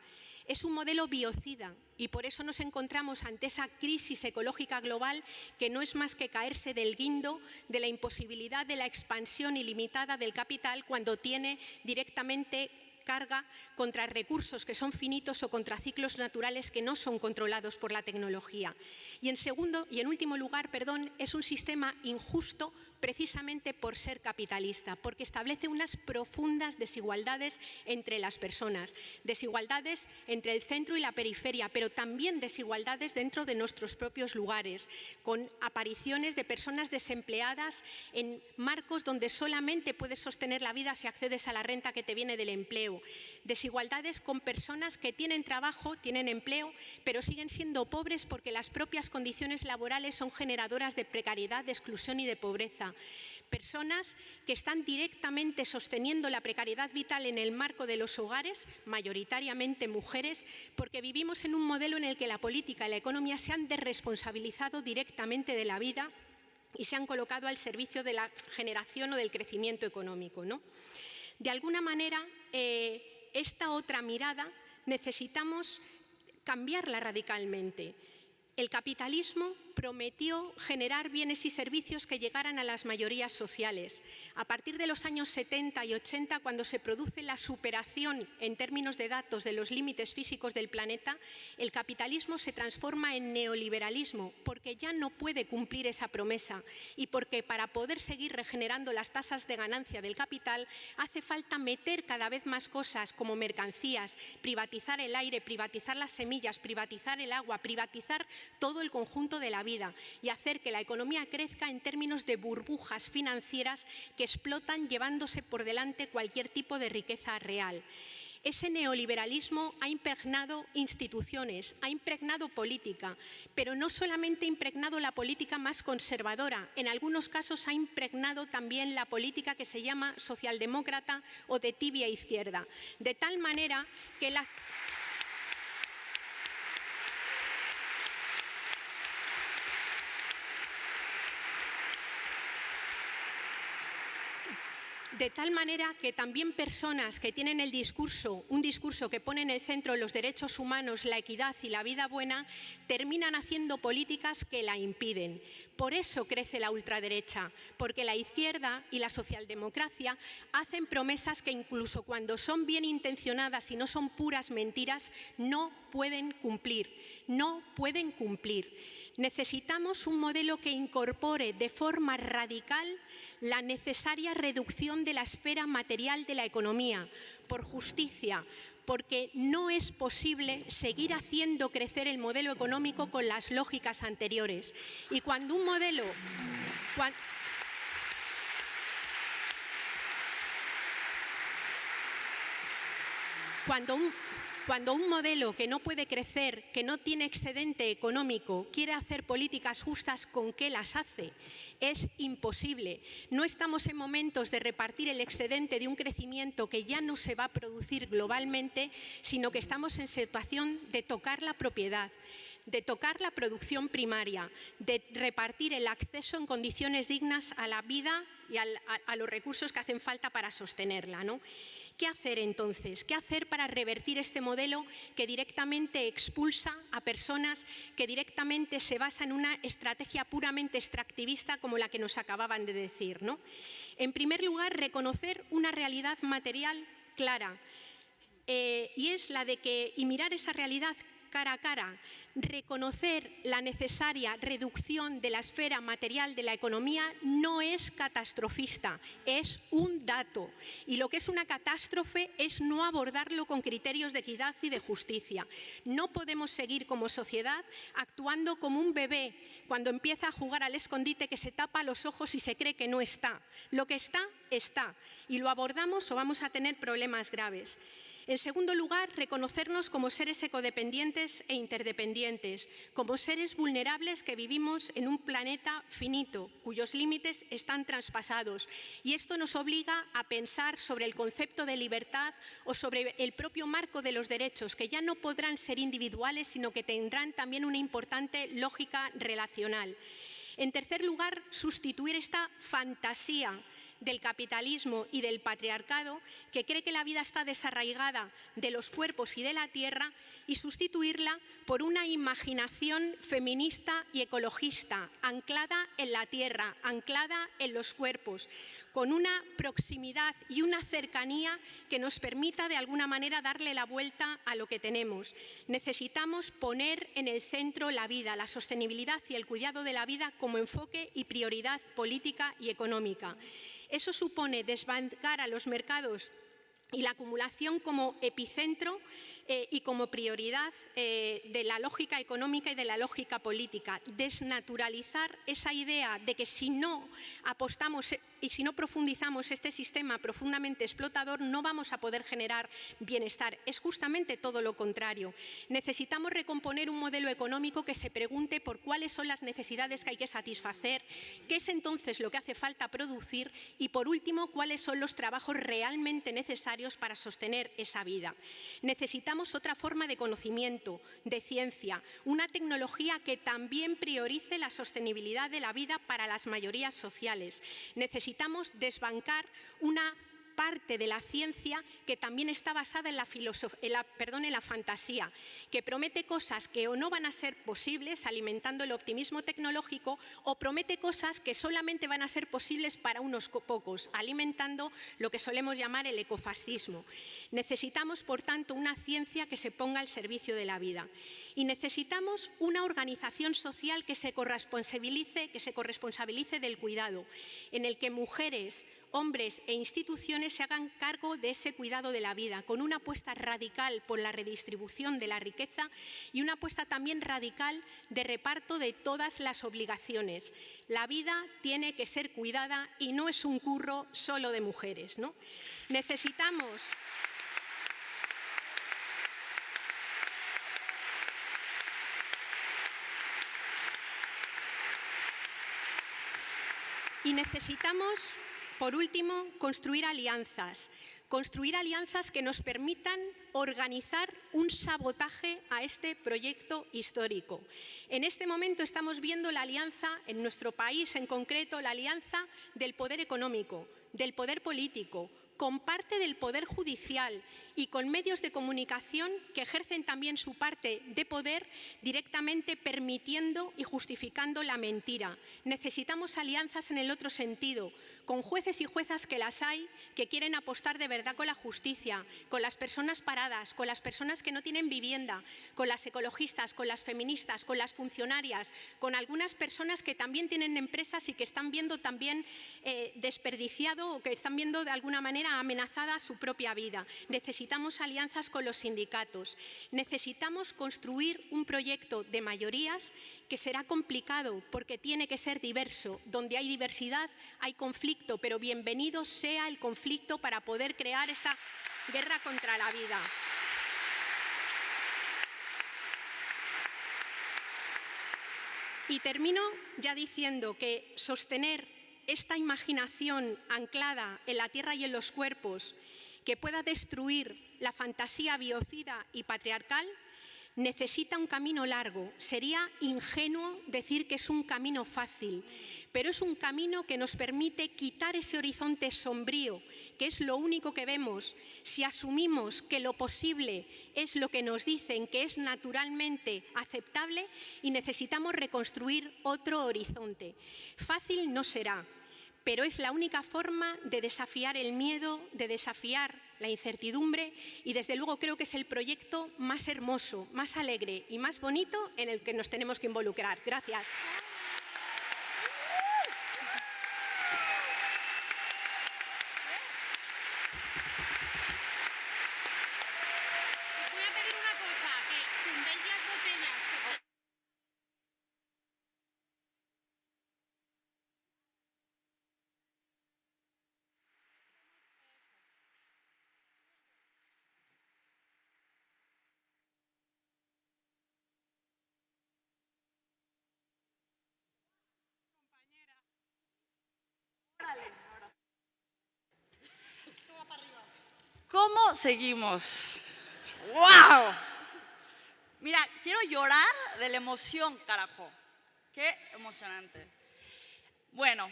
Es un modelo biocida y por eso nos encontramos ante esa crisis ecológica global que no es más que caerse del guindo de la imposibilidad de la expansión ilimitada del capital cuando tiene directamente carga contra recursos que son finitos o contra ciclos naturales que no son controlados por la tecnología. Y en segundo y en último lugar, perdón, es un sistema injusto precisamente por ser capitalista, porque establece unas profundas desigualdades entre las personas, desigualdades entre el centro y la periferia, pero también desigualdades dentro de nuestros propios lugares, con apariciones de personas desempleadas en marcos donde solamente puedes sostener la vida si accedes a la renta que te viene del empleo. Desigualdades con personas que tienen trabajo, tienen empleo, pero siguen siendo pobres porque las propias condiciones laborales son generadoras de precariedad, de exclusión y de pobreza. Personas que están directamente sosteniendo la precariedad vital en el marco de los hogares, mayoritariamente mujeres, porque vivimos en un modelo en el que la política y la economía se han desresponsabilizado directamente de la vida y se han colocado al servicio de la generación o del crecimiento económico. De alguna manera, eh, esta otra mirada necesitamos cambiarla radicalmente. El capitalismo prometió generar bienes y servicios que llegaran a las mayorías sociales. A partir de los años 70 y 80, cuando se produce la superación en términos de datos de los límites físicos del planeta, el capitalismo se transforma en neoliberalismo porque ya no puede cumplir esa promesa y porque para poder seguir regenerando las tasas de ganancia del capital hace falta meter cada vez más cosas como mercancías, privatizar el aire, privatizar las semillas, privatizar el agua, privatizar todo el conjunto de la vida y hacer que la economía crezca en términos de burbujas financieras que explotan llevándose por delante cualquier tipo de riqueza real. Ese neoliberalismo ha impregnado instituciones, ha impregnado política, pero no solamente ha impregnado la política más conservadora, en algunos casos ha impregnado también la política que se llama socialdemócrata o de tibia izquierda, de tal manera que las... de tal manera que también personas que tienen el discurso, un discurso que pone en el centro los derechos humanos, la equidad y la vida buena, terminan haciendo políticas que la impiden. Por eso crece la ultraderecha, porque la izquierda y la socialdemocracia hacen promesas que incluso cuando son bien intencionadas y no son puras mentiras, no pueden cumplir, no pueden cumplir. Necesitamos un modelo que incorpore de forma radical la necesaria reducción de la esfera material de la economía, por justicia, porque no es posible seguir haciendo crecer el modelo económico con las lógicas anteriores. Y cuando un modelo... Cuando cuando un modelo que no puede crecer, que no tiene excedente económico, quiere hacer políticas justas, ¿con qué las hace? Es imposible. No estamos en momentos de repartir el excedente de un crecimiento que ya no se va a producir globalmente, sino que estamos en situación de tocar la propiedad de tocar la producción primaria, de repartir el acceso en condiciones dignas a la vida y a, los recursos que hacen falta para sostenerla. ¿no? ¿Qué hacer entonces? ¿Qué hacer para revertir este modelo que directamente expulsa a personas, que directamente se basa en una estrategia puramente extractivista como la que nos acababan de decir? ¿no? En primer lugar, reconocer una realidad material clara, eh, y es la de que, y mirar esa realidad cara a cara, reconocer la necesaria reducción de la esfera material de la economía no es catastrofista, es un dato. Y lo que es una catástrofe es no abordarlo con criterios de equidad y de justicia. No podemos seguir como sociedad actuando como un bebé cuando empieza a jugar al escondite que se tapa los ojos y se cree que no está. Lo que está, está. Y lo abordamos o vamos a tener problemas graves. En segundo lugar, reconocernos como seres ecodependientes e interdependientes, como seres vulnerables que vivimos en un planeta finito, cuyos límites están traspasados. Y esto nos obliga a pensar sobre el concepto de libertad o sobre el propio marco de los derechos, que ya no podrán ser individuales, sino que tendrán también una importante lógica relacional. En tercer lugar, sustituir esta fantasía del capitalismo y del patriarcado que cree que la vida está desarraigada de los cuerpos y de la tierra y sustituirla por una imaginación feminista y ecologista anclada en la tierra, anclada en los cuerpos, con una proximidad y una cercanía que nos permita de alguna manera darle la vuelta a lo que tenemos. Necesitamos poner en el centro la vida, la sostenibilidad y el cuidado de la vida como enfoque y prioridad política y económica. Eso supone desbancar a los mercados y la acumulación como epicentro eh, y como prioridad eh, de la lógica económica y de la lógica política. Desnaturalizar esa idea de que si no apostamos y si no profundizamos este sistema profundamente explotador no vamos a poder generar bienestar. Es justamente todo lo contrario. Necesitamos recomponer un modelo económico que se pregunte por cuáles son las necesidades que hay que satisfacer, qué es entonces lo que hace falta producir y, por último, cuáles son los trabajos realmente necesarios para sostener esa vida. Necesitamos otra forma de conocimiento, de ciencia, una tecnología que también priorice la sostenibilidad de la vida para las mayorías sociales. Necesitamos desbancar una parte de la ciencia que también está basada en la, en perdón, en la fantasía, que promete cosas que o no van a ser posibles alimentando el optimismo tecnológico o promete cosas que solamente van a ser posibles para unos pocos, alimentando lo que solemos llamar el ecofascismo. Necesitamos, por tanto, una ciencia que se ponga al servicio de la vida y necesitamos una organización social que se corresponsabilice, que se corresponsabilice del cuidado, en el que mujeres, hombres e instituciones se hagan cargo de ese cuidado de la vida, con una apuesta radical por la redistribución de la riqueza y una apuesta también radical de reparto de todas las obligaciones. La vida tiene que ser cuidada y no es un curro solo de mujeres. Necesitamos Y necesitamos, por último, construir alianzas. Construir alianzas que nos permitan organizar un sabotaje a este proyecto histórico. En este momento estamos viendo la alianza, en nuestro país en concreto, la alianza del poder económico, del poder político, con parte del Poder Judicial y con medios de comunicación que ejercen también su parte de poder directamente permitiendo y justificando la mentira. Necesitamos alianzas en el otro sentido, con jueces y juezas que las hay, que quieren apostar de verdad con la justicia, con las personas paradas, con las personas que no tienen vivienda, con las ecologistas, con las feministas, con las funcionarias, con algunas personas que también tienen empresas y que están viendo también eh, desperdiciado o que están viendo de alguna manera amenazada su propia vida. Necesitamos alianzas con los sindicatos. Necesitamos construir un proyecto de mayorías que será complicado porque tiene que ser diverso. Donde hay diversidad hay conflicto, pero bienvenido sea el conflicto para poder crear esta guerra contra la vida. Y termino ya diciendo que sostener esta imaginación anclada en la tierra y en los cuerpos que pueda destruir la fantasía biocida y patriarcal necesita un camino largo. Sería ingenuo decir que es un camino fácil, pero es un camino que nos permite quitar ese horizonte sombrío, que es lo único que vemos. Si asumimos que lo posible es lo que nos dicen que es naturalmente aceptable y necesitamos reconstruir otro horizonte. Fácil no será, pero es la única forma de desafiar el miedo, de desafiar la incertidumbre y desde luego creo que es el proyecto más hermoso, más alegre y más bonito en el que nos tenemos que involucrar. Gracias. ¿Cómo seguimos? ¡Wow! Mira, quiero llorar de la emoción, carajo. Qué emocionante. Bueno,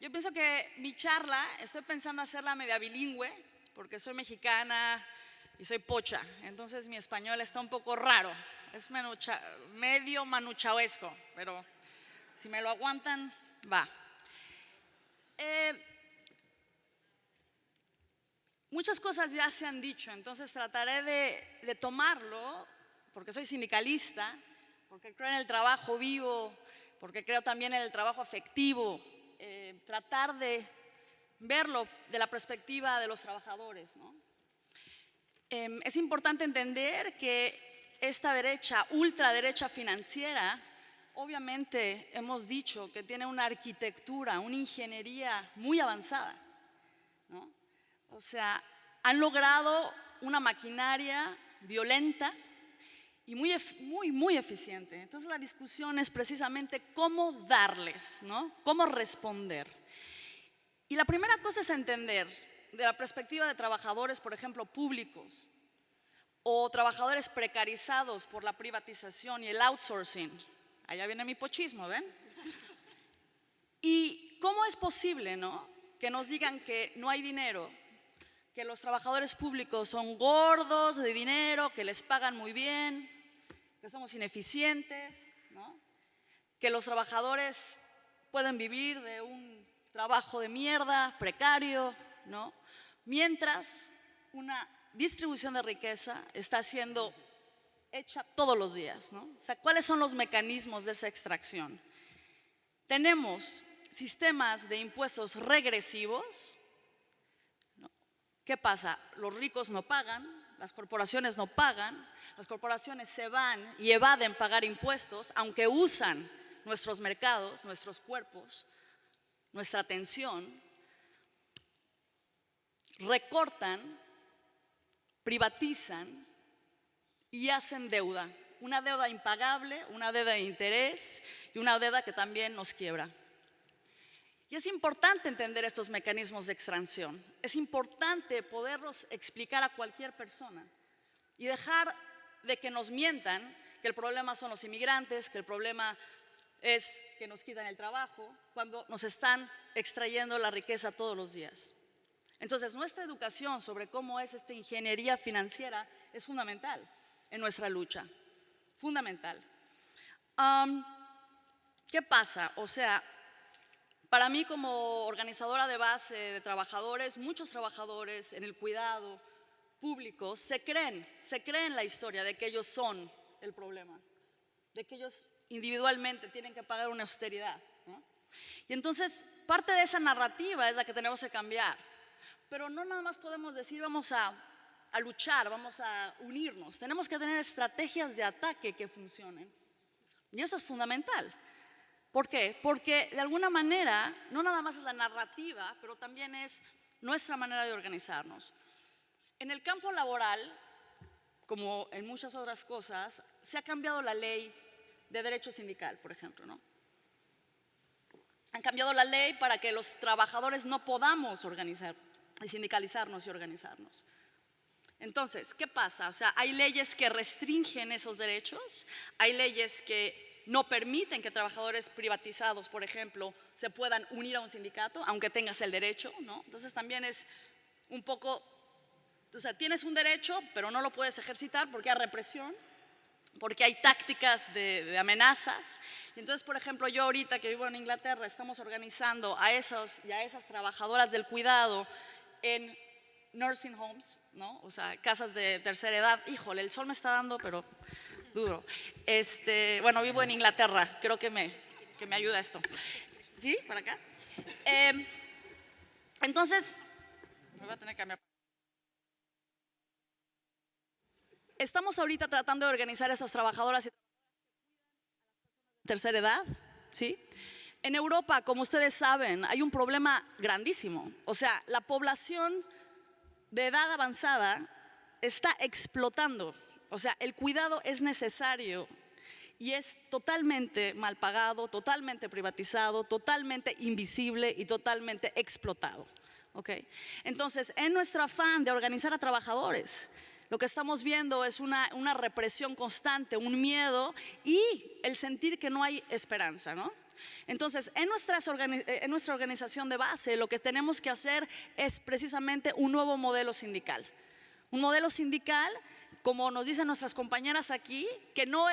yo pienso que mi charla, estoy pensando hacerla media bilingüe, porque soy mexicana y soy pocha. Entonces mi español está un poco raro. Es medio manuchaoesco, pero si me lo aguantan, va. Eh, muchas cosas ya se han dicho, entonces trataré de, tomarlo, porque soy sindicalista, porque creo en el trabajo vivo, porque creo también en el trabajo afectivo, eh, tratar de verlo de la perspectiva de los trabajadores. Em, es importante entender que esta derecha, ultraderecha financiera, obviamente hemos dicho que tiene una arquitectura, una ingeniería muy avanzada. O sea, han logrado una maquinaria violenta y muy, muy, muy eficiente. Entonces la discusión es precisamente cómo darles, ¿no? Cómo responder. Y la primera cosa es entender, de la perspectiva de trabajadores, por ejemplo, públicos, o trabajadores precarizados por la privatización y el outsourcing. Allá viene mi pochismo, ¿ven? ¿Y cómo es posible, no? Que nos digan que no hay dinero, que los trabajadores públicos son gordos de dinero, que les pagan muy bien, que somos ineficientes. Que los trabajadores pueden vivir de un trabajo de mierda, precario, ¿no? Mientras una distribución de riqueza está siendo hecha todos los días, ¿no? O sea, ¿cuáles son los mecanismos de esa extracción? Tenemos sistemas de impuestos regresivos. ¿Qué pasa? Los ricos no pagan, las corporaciones no pagan, las corporaciones se van y evaden pagar impuestos, aunque usan nuestros mercados, nuestros cuerpos, nuestra atención, recortan, privatizan y hacen deuda. Una deuda impagable, una deuda de interés y una deuda que también nos quiebra. Y es importante entender estos mecanismos de extracción. Es importante poderlos explicar a cualquier persona y dejar de que nos mientan que el problema son los inmigrantes, que el problema es que nos quitan el trabajo, cuando nos están extrayendo la riqueza todos los días. Entonces, nuestra educación sobre cómo es esta ingeniería financiera es fundamental en nuestra lucha. Fundamental. Am, ¿Qué pasa? O sea, para mí como organizadora de base de trabajadores, muchos trabajadores en el cuidado público se creen, se creen la historia de que ellos son el problema, de que ellos individualmente tienen que pagar una austeridad. Y entonces parte de esa narrativa es la que tenemos que cambiar. Pero no nada más podemos decir vamos a luchar, vamos a unirnos. Tenemos que tener estrategias de ataque que funcionen. Y eso es fundamental. ¿Por qué? Porque de alguna manera no nada más es la narrativa, pero también es nuestra manera de organizarnos. En el campo laboral, como en muchas otras cosas, se ha cambiado la ley de derecho sindical, por ejemplo, ¿no? Han cambiado la ley para que los trabajadores no podamos organizar, sindicalizarnos y organizarnos. Entonces, ¿qué pasa? O sea, hay leyes que restringen esos derechos, hay leyes que no permiten que trabajadores privatizados, por ejemplo, se puedan unir a un sindicato, aunque tengas el derecho, ¿no? Entonces también es un poco, o sea, tienes un derecho, pero no lo puedes ejercitar porque hay represión, porque hay tácticas de, amenazas. Y entonces, por ejemplo, yo ahorita que vivo en Inglaterra, estamos organizando a esos y a esas trabajadoras del cuidado en nursing homes, ¿no? O sea, casas de tercera edad. Híjole, el sol me está dando, pero duro. Este, bueno, vivo en Inglaterra, creo que me, que me ayuda esto. ¿Sí? ¿Para acá? Eh, entonces, me voy a tener que cambiar. Estamos ahorita tratando de organizar a esas trabajadoras de tercera edad, ¿sí? En Europa, como ustedes saben, hay un problema grandísimo. O sea, la población de edad avanzada está explotando. O sea, el cuidado es necesario y es totalmente mal pagado, totalmente privatizado, totalmente invisible y totalmente explotado. ¿ok? Entonces, en nuestro afán de organizar a trabajadores, lo que estamos viendo es una, una represión constante, un miedo y el sentir que no hay esperanza, ¿no? Entonces, en, nuestras en, nuestra organización de base, lo que tenemos que hacer es precisamente un nuevo modelo sindical. Un modelo sindical, como nos dicen nuestras compañeras aquí, que no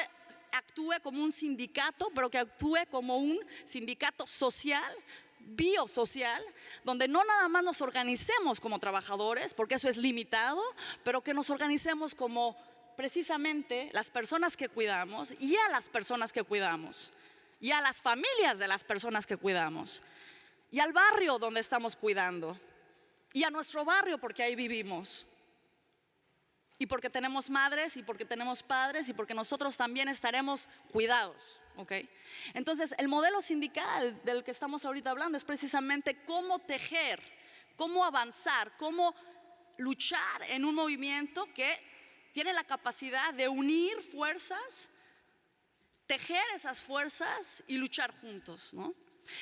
actúe como un sindicato, pero que actúe como un sindicato social, biosocial, donde no nada más nos organicemos como trabajadores, porque eso es limitado, pero que nos organicemos como precisamente las personas que cuidamos y a las personas que cuidamos, y a las familias de las personas que cuidamos, y al barrio donde estamos cuidando, y a nuestro barrio porque ahí vivimos. Y porque tenemos madres y porque tenemos padres y porque nosotros también estaremos cuidados. ¿ok? Entonces, el modelo sindical del que estamos ahorita hablando es precisamente cómo tejer, cómo avanzar, cómo luchar en un movimiento que tiene la capacidad de unir fuerzas, tejer esas fuerzas y luchar juntos, ¿no?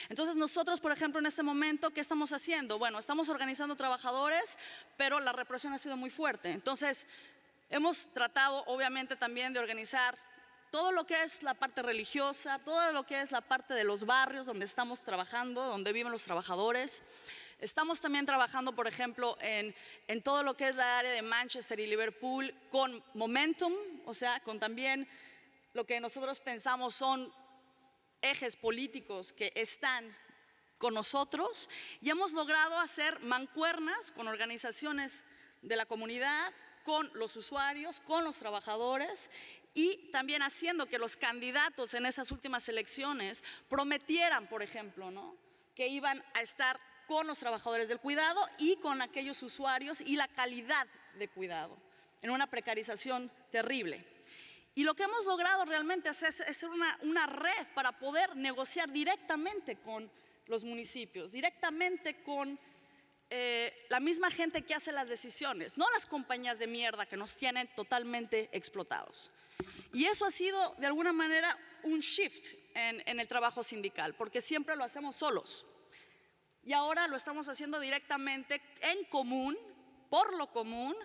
Entonces nosotros, por ejemplo, en este momento, ¿qué estamos haciendo? Bueno, estamos organizando trabajadores, pero la represión ha sido muy fuerte. Entonces, hemos tratado, obviamente, también de organizar todo lo que es la parte religiosa, todo lo que es la parte de los barrios donde estamos trabajando, donde viven los trabajadores. Estamos también trabajando, por ejemplo, en, todo lo que es la área de Manchester y Liverpool con momentum, o sea, con también lo que nosotros pensamos son ejes políticos que están con nosotros y hemos logrado hacer mancuernas con organizaciones de la comunidad, con los usuarios, con los trabajadores y también haciendo que los candidatos en esas últimas elecciones prometieran, por ejemplo, ¿no? que iban a estar con los trabajadores del cuidado y con aquellos usuarios y la calidad de cuidado, en una precarización terrible. Y lo que hemos logrado realmente es hacer una, red para poder negociar directamente con los municipios, directamente con eh, la misma gente que hace las decisiones, no las compañías de mierda que nos tienen totalmente explotados. Y eso ha sido de alguna manera un shift en el trabajo sindical, porque siempre lo hacemos solos. Y ahora lo estamos haciendo directamente en común, por lo común,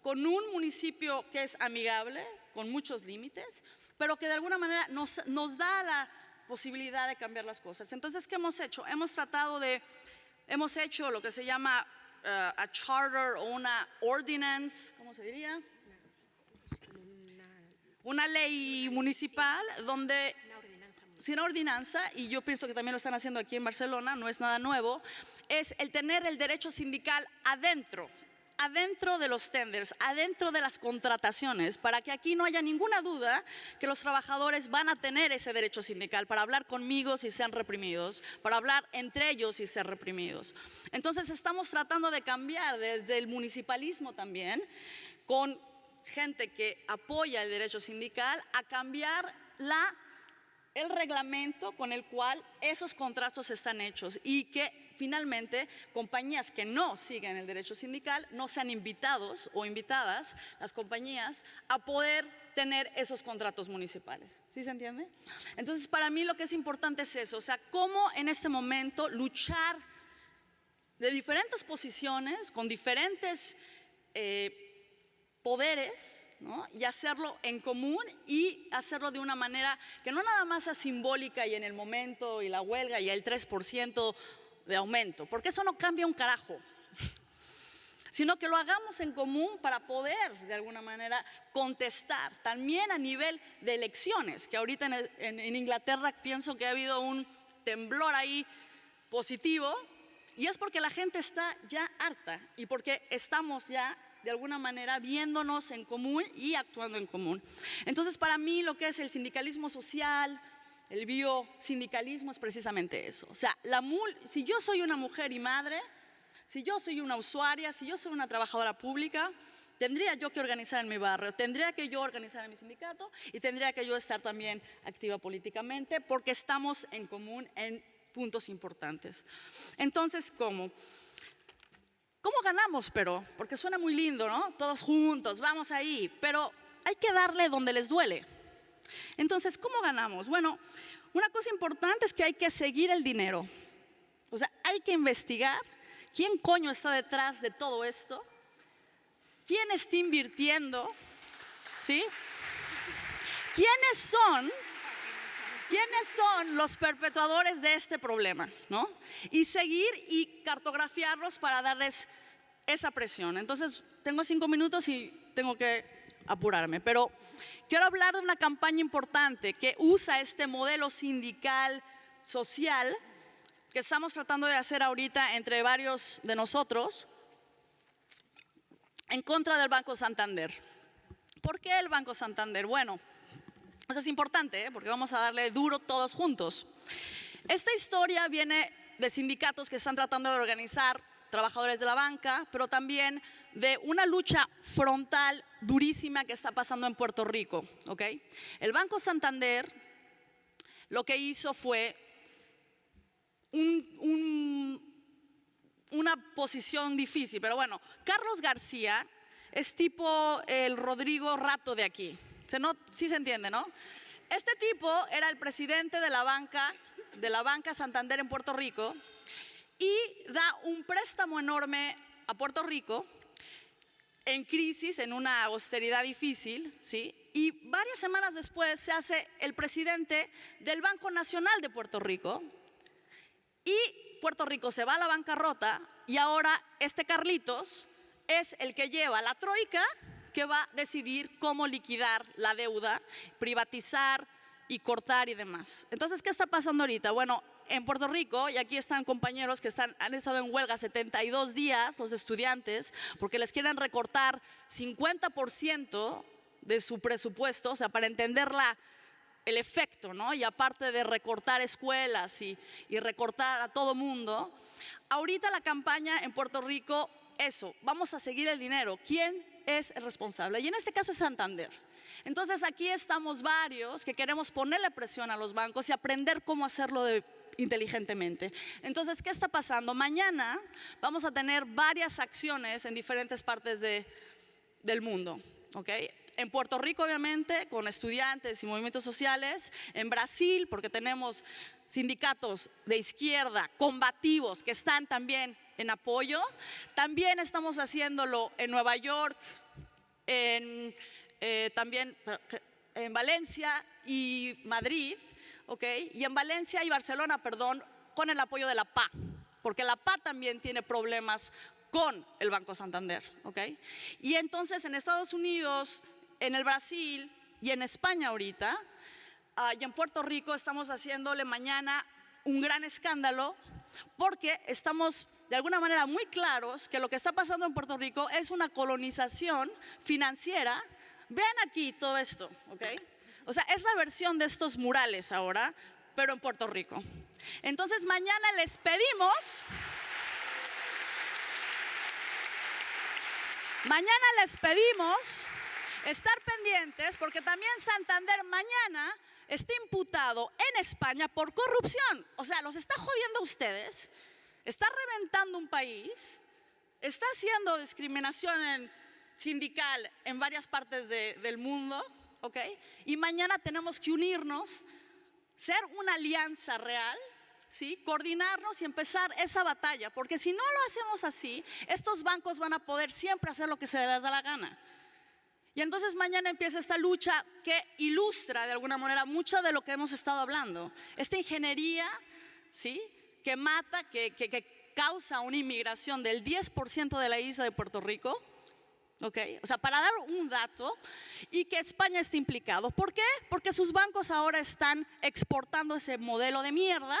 con un municipio que es amigable, con muchos límites, pero que de alguna manera nos, nos da la posibilidad de cambiar las cosas. Entonces, ¿qué hemos hecho? Hemos tratado de, hemos hecho lo que se llama uh, a charter o una ordinance, ¿cómo se diría? Una ley municipal donde sin ordenanza, y yo pienso que también lo están haciendo aquí en Barcelona, no es nada nuevo, es el tener el derecho sindical adentro adentro de los tenders, adentro de las contrataciones, para que aquí no haya ninguna duda que los trabajadores van a tener ese derecho sindical para hablar conmigo si sean reprimidos, para hablar entre ellos si sean reprimidos. Entonces estamos tratando de cambiar desde el municipalismo también, con gente que apoya el derecho sindical, a cambiar la el reglamento con el cual esos contratos están hechos y que finalmente compañías que no siguen el derecho sindical no sean invitados o invitadas las compañías a poder tener esos contratos municipales. ¿Sí se entiende? Entonces, para mí lo que es importante es eso, o sea, cómo en este momento luchar de diferentes posiciones, con diferentes eh, poderes, y hacerlo en común y hacerlo de una manera que no nada más sea simbólica y en el momento y la huelga y el 3% de aumento, porque eso no cambia un carajo, sino que lo hagamos en común para poder de alguna manera contestar, también a nivel de elecciones, que ahorita en, en Inglaterra pienso que ha habido un temblor ahí positivo, y es porque la gente está ya harta y porque estamos ya de alguna manera viéndonos en común y actuando en común. Entonces, para mí lo que es el sindicalismo social, el biosindicalismo es precisamente eso. O sea, la si yo soy una mujer y madre, si yo soy una usuaria, si yo soy una trabajadora pública, tendría yo que organizar en mi barrio, tendría que yo organizar en mi sindicato y tendría que yo estar también activa políticamente porque estamos en común en puntos importantes. Entonces, ¿cómo? ¿Cómo ganamos, pero? Porque suena muy lindo, ¿no? Todos juntos, vamos ahí, pero hay que darle donde les duele. Entonces, ¿cómo ganamos? Bueno, una cosa importante es que hay que seguir el dinero. O sea, hay que investigar quién coño está detrás de todo esto, quién está invirtiendo, ¿sí? ¿Quiénes son? ¿Quiénes son los perpetuadores de este problema? ¿no? Y seguir y cartografiarlos para darles esa presión. Entonces, tengo cinco minutos y tengo que apurarme, pero quiero hablar de una campaña importante que usa este modelo sindical social que estamos tratando de hacer ahorita entre varios de nosotros en contra del Banco Santander. ¿Por qué el Banco Santander? Bueno, eso es importante, ¿eh? porque vamos a darle duro todos juntos. Esta historia viene de sindicatos que están tratando de organizar trabajadores de la banca, pero también de una lucha frontal durísima que está pasando en Puerto Rico. ¿ok? El Banco Santander lo que hizo fue un- un- una posición difícil, pero bueno, Carlos García es tipo el Rodrigo Rato de aquí. ¿Se no, sí se entiende, ¿no? Este tipo era el presidente de la banca, de la banca Santander en Puerto Rico y da un préstamo enorme a Puerto Rico en crisis, en una austeridad difícil, ¿sí? Y varias semanas después se hace el presidente del Banco Nacional de Puerto Rico, y Puerto Rico se va a la bancarrota y ahora este Carlitos es el que lleva la troika que va a decidir cómo liquidar la deuda, privatizar y cortar y demás. Entonces, ¿qué está pasando ahorita? Bueno, en Puerto Rico, y aquí están compañeros que están, han estado en huelga 72 días, los estudiantes, porque les quieren recortar 50% de su presupuesto, o sea, para entender la, el efecto, ¿no? Y aparte de recortar escuelas y, y recortar a todo mundo, ahorita la campaña en Puerto Rico, eso, vamos a seguir el dinero. ¿Quién es el responsable? Y en este caso es Santander. Entonces aquí estamos varios que queremos ponerle presión a los bancos y aprender cómo hacerlo de- inteligentemente. Entonces, ¿qué está pasando? Mañana vamos a tener varias acciones en diferentes partes de, del mundo. ¿ok? En Puerto Rico, obviamente, con estudiantes y movimientos sociales. En Brasil, porque tenemos sindicatos de izquierda combativos que están también en apoyo. También estamos haciéndolo en Nueva York, en, eh, también en Valencia y Madrid, ¿ok? Y en Valencia y Barcelona, perdón, con el apoyo de la PA, porque la PA también tiene problemas con el Banco Santander, ¿ok? Y entonces en Estados Unidos, en el Brasil y en España ahorita, ah, y en Puerto Rico estamos haciéndole mañana un gran escándalo porque estamos de alguna manera muy claros que lo que está pasando en Puerto Rico es una colonización financiera. Vean aquí todo esto, ¿ok? O sea, es la versión de estos murales ahora, pero en Puerto Rico. Entonces mañana les pedimos, mañana les pedimos estar pendientes porque también Santander mañana está imputado en España por corrupción. O sea, los está jodiendo a ustedes, está reventando un país, está haciendo discriminación sindical en varias partes de- del mundo, ¿ok? Y mañana tenemos que unirnos, ser una alianza real. ¿Sí? Coordinarnos y empezar esa batalla, porque si no lo hacemos así, estos bancos van a poder siempre hacer lo que se les da la gana. Y entonces mañana empieza esta lucha que ilustra de alguna manera mucho de lo que hemos estado hablando. Esta ingeniería, ¿sí? Que mata, que, que- que causa una inmigración del 10% de la isla de Puerto Rico. ¿Ok? O sea, para dar un dato y que España esté implicado. ¿Por qué? Porque sus bancos ahora están exportando ese modelo de mierda.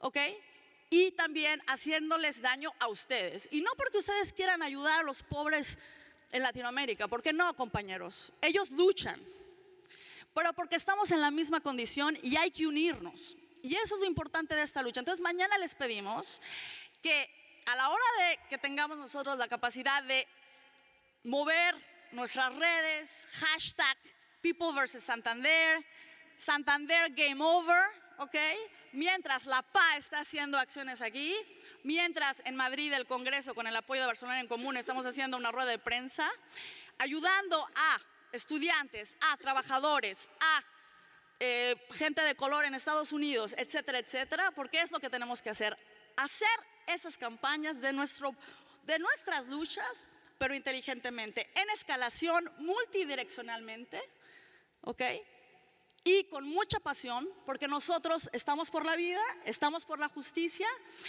¿Ok? Y también haciéndoles daño a ustedes. Y no porque ustedes quieran ayudar a los pobres en Latinoamérica, porque no, compañeros. Ellos luchan, pero porque estamos en la misma condición y hay que unirnos. Y eso es lo importante de esta lucha. Entonces, mañana les pedimos que a la hora de que tengamos nosotros la capacidad de mover nuestras redes, hashtag People versus Santander, Santander Game Over, ¿ok? Mientras la PA está haciendo acciones aquí, mientras en Madrid el Congreso con el apoyo de Barcelona en Común estamos haciendo una rueda de prensa, ayudando a estudiantes, a trabajadores, a eh, gente de color en Estados Unidos, etcétera, etcétera, porque es lo que tenemos que hacer, hacer esas campañas de, nuestro, de nuestras luchas, pero inteligentemente, en escalación, multidireccionalmente, ¿ok? Y con mucha pasión, porque nosotros estamos por la vida, estamos por la justicia,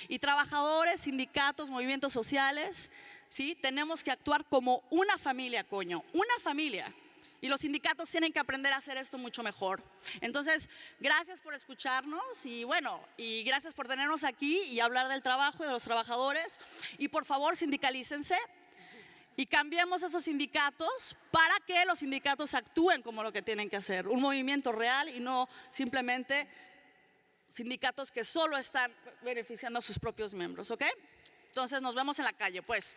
y trabajadores, sindicatos, movimientos sociales, ¿sí? Tenemos que actuar como una familia, coño, una familia. Y los sindicatos tienen que aprender a hacer esto mucho mejor. Entonces, gracias por escucharnos y bueno, y gracias por tenernos aquí y hablar del trabajo y de los trabajadores. Y por favor, sindicalícense y cambiemos esos sindicatos para que los sindicatos actúen como lo que tienen que hacer. Un movimiento real y no simplemente sindicatos que solo están beneficiando a sus propios miembros, ¿ok? Entonces nos vemos en la calle, pues.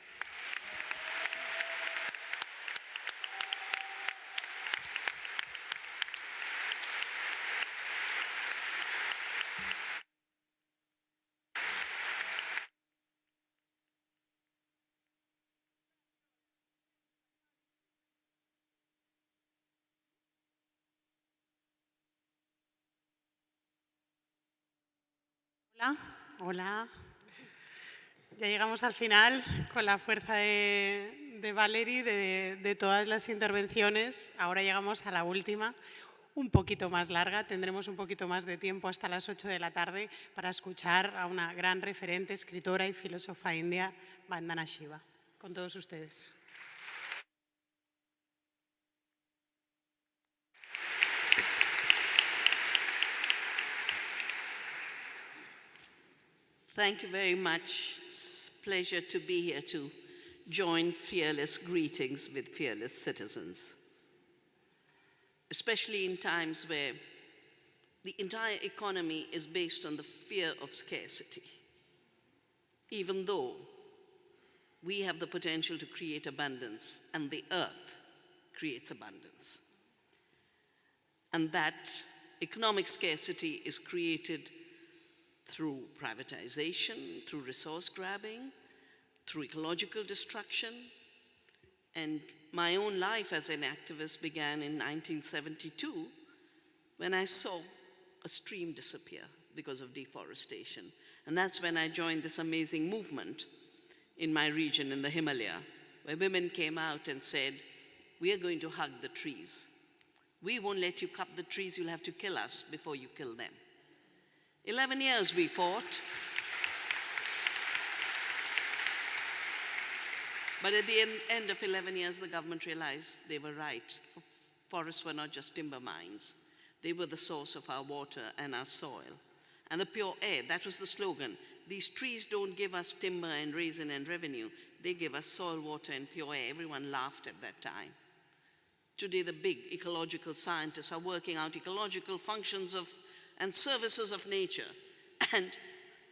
Hola. Ya llegamos al final con la fuerza de, de Valerie, de, de todas las intervenciones. Ahora llegamos a la última, un poquito más larga. Tendremos un poquito más de tiempo hasta las 8 de la tarde para escuchar a una gran referente, escritora y filósofa india, Vandana Shiva. Con todos ustedes. Thank you very much. It's a pleasure to be here to join fearless greetings with fearless citizens, especially in times where the entire economy is based on the fear of scarcity. Even though we have the potential to create abundance and the earth creates abundance. And that economic scarcity is created through privatization, through resource grabbing, through ecological destruction. And my own life as an activist began in 1972 when I saw a stream disappear because of deforestation. And that's when I joined this amazing movement in my region in the Himalaya, where women came out and said, we are going to hug the trees. We won't let you cut the trees, you'll have to kill us before you kill them. 11 years we fought. But at the end, end of 11 years, the government realized they were right. Forests were not just timber mines. They were the source of our water and our soil. And the pure air, that was the slogan. These trees don't give us timber and raisin and revenue. They give us soil, water, and pure air. Everyone laughed at that time. Today, the big ecological scientists are working out ecological functions of and services of nature and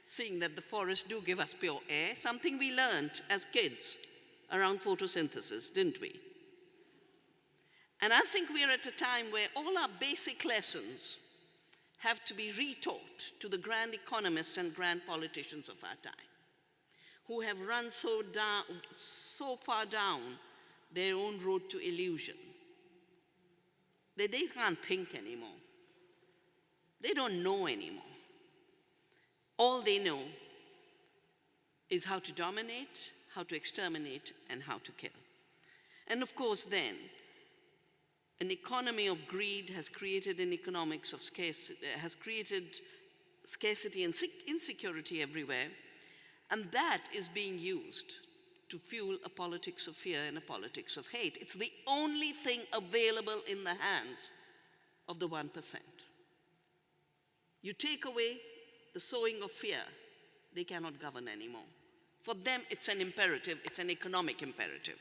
seeing that the forests do give us pure air, something we learned as kids around photosynthesis, didn't we? And I think we're at a time where all our basic lessons have to be retaught to the grand economists and grand politicians of our time, who have run so, down, so far down their own road to illusion that they can't think anymore. They don't know anymore. All they know is how to dominate, how to exterminate, and how to kill. And of course, then, an economy of greed has created an economics of scarcity, has created scarcity and insecurity everywhere, and that is being used to fuel a politics of fear and a politics of hate. It's the only thing available in the hands of the 1%. You take away the sowing of fear, they cannot govern anymore. For them, it's an imperative, it's an economic imperative.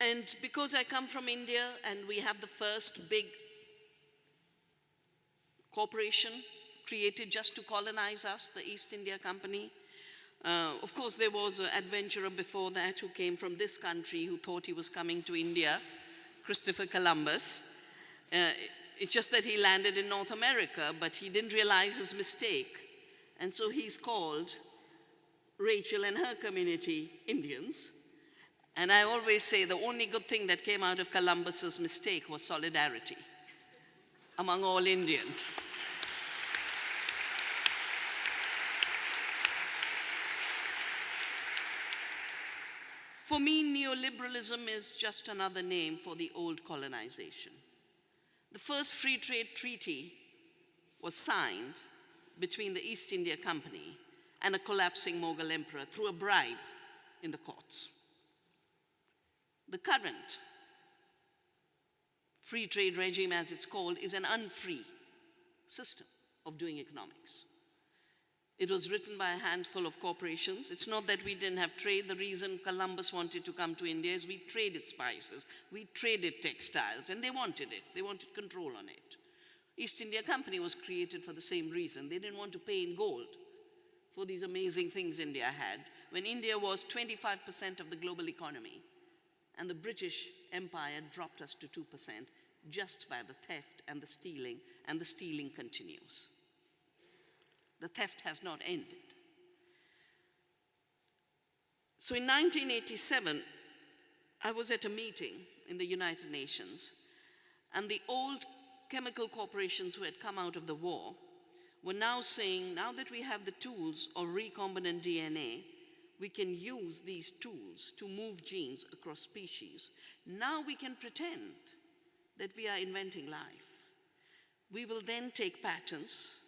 And because I come from India and we have the first big corporation created just to colonize us, the East India Company, uh, of course, there was an adventurer before that who came from this country who thought he was coming to India, Christopher Columbus. Uh, it's just that he landed in North America, but he didn't realize his mistake. And so he's called Rachel and her community Indians. And I always say the only good thing that came out of Columbus's mistake was solidarity among all Indians. For me, neoliberalism is just another name for the old colonization. The first free trade treaty was signed between the East India Company and a collapsing Mughal emperor through a bribe in the courts. The current free trade regime, as it's called, is an unfree system of doing economics. It was written by a handful of corporations. It's not that we didn't have trade. The reason Columbus wanted to come to India is we traded spices, we traded textiles, and they wanted it. They wanted control on it. East India Company was created for the same reason. They didn't want to pay in gold for these amazing things India had, when India was 25% of the global economy, and the British Empire dropped us to 2% just by the theft and the stealing, and the stealing continues. The theft has not ended. So in 1987, I was at a meeting in the United Nations, and the old chemical corporations who had come out of the war were now saying, now that we have the tools of recombinant DNA, we can use these tools to move genes across species. Now we can pretend that we are inventing life. We will then take patents,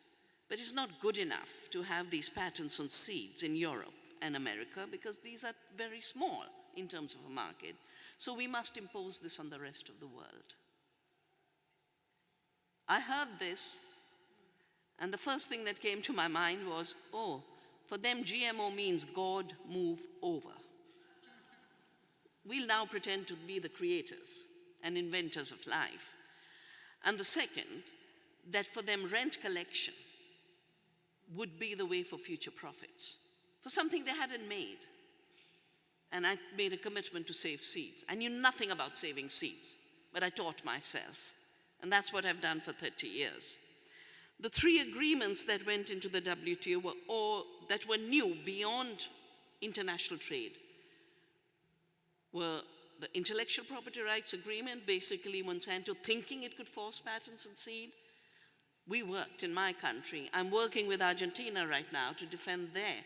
but it's not good enough to have these patents on seeds in Europe and America because these are very small in terms of a market. So we must impose this on the rest of the world. I heard this, and the first thing that came to my mind was, oh, for them, GMO means God move over. We'll now pretend to be the creators and inventors of life. And the second, that for them, rent collection would be the way for future profits, for something they hadn't made. And I made a commitment to save seeds. I knew nothing about saving seeds, but I taught myself. And that's what I've done for 30 years. The three agreements that went into the WTO were all that were new beyond international trade were the intellectual property rights agreement, basically Monsanto thinking it could force patents on seed. We worked in my country. I'm working with Argentina right now to defend their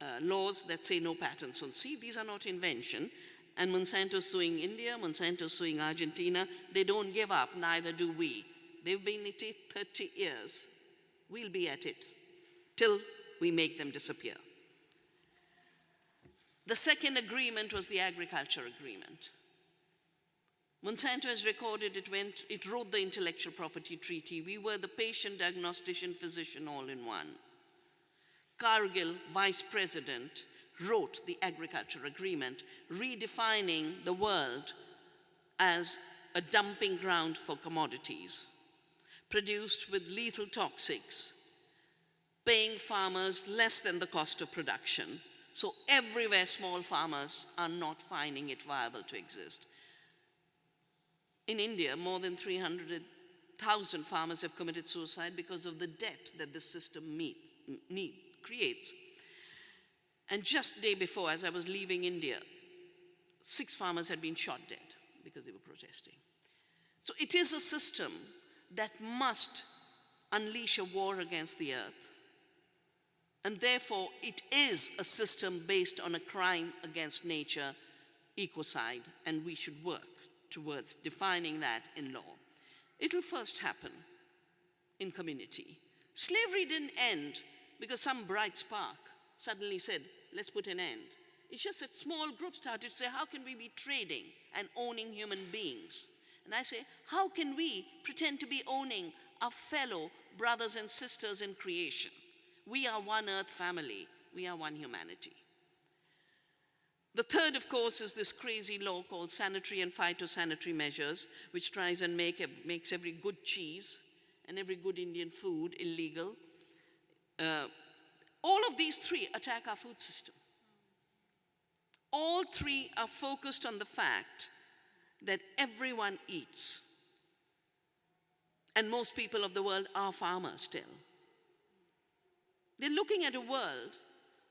uh, laws that say no patents on seed. These are not invention. And Monsanto suing India, Monsanto suing Argentina. They don't give up, neither do we. They've been at it 30 years. We'll be at it till we make them disappear. The second agreement was the agriculture agreement. Monsanto has recorded it went, it wrote the intellectual property treaty. We were the patient, diagnostician, physician all in one. Cargill, vice president, wrote the agriculture agreement, redefining the world as a dumping ground for commodities produced with lethal toxics, paying farmers less than the cost of production. So everywhere small farmers are not finding it viable to exist. In India, more than 300,000 farmers have committed suicide because of the debt that the system meets, need, creates. And just day before, as I was leaving India, six farmers had been shot dead because they were protesting. So it is a system that must unleash a war against the earth. And therefore, it is a system based on a crime against nature, ecocide, and we should work towards defining that in law. It'll first happen in community. Slavery didn't end because some bright spark suddenly said, let's put an end. It's just that small groups started to say, how can we be trading and owning human beings? And I say, how can we pretend to be owning our fellow brothers and sisters in creation? We are one earth family. We are one humanity. The third, of course, is this crazy law called sanitary and phytosanitary measures, which tries and make, makes every good cheese and every good Indian food illegal. Uh, all of these three attack our food system. All three are focused on the fact that everyone eats. And most people of the world are farmers still. They're looking at a world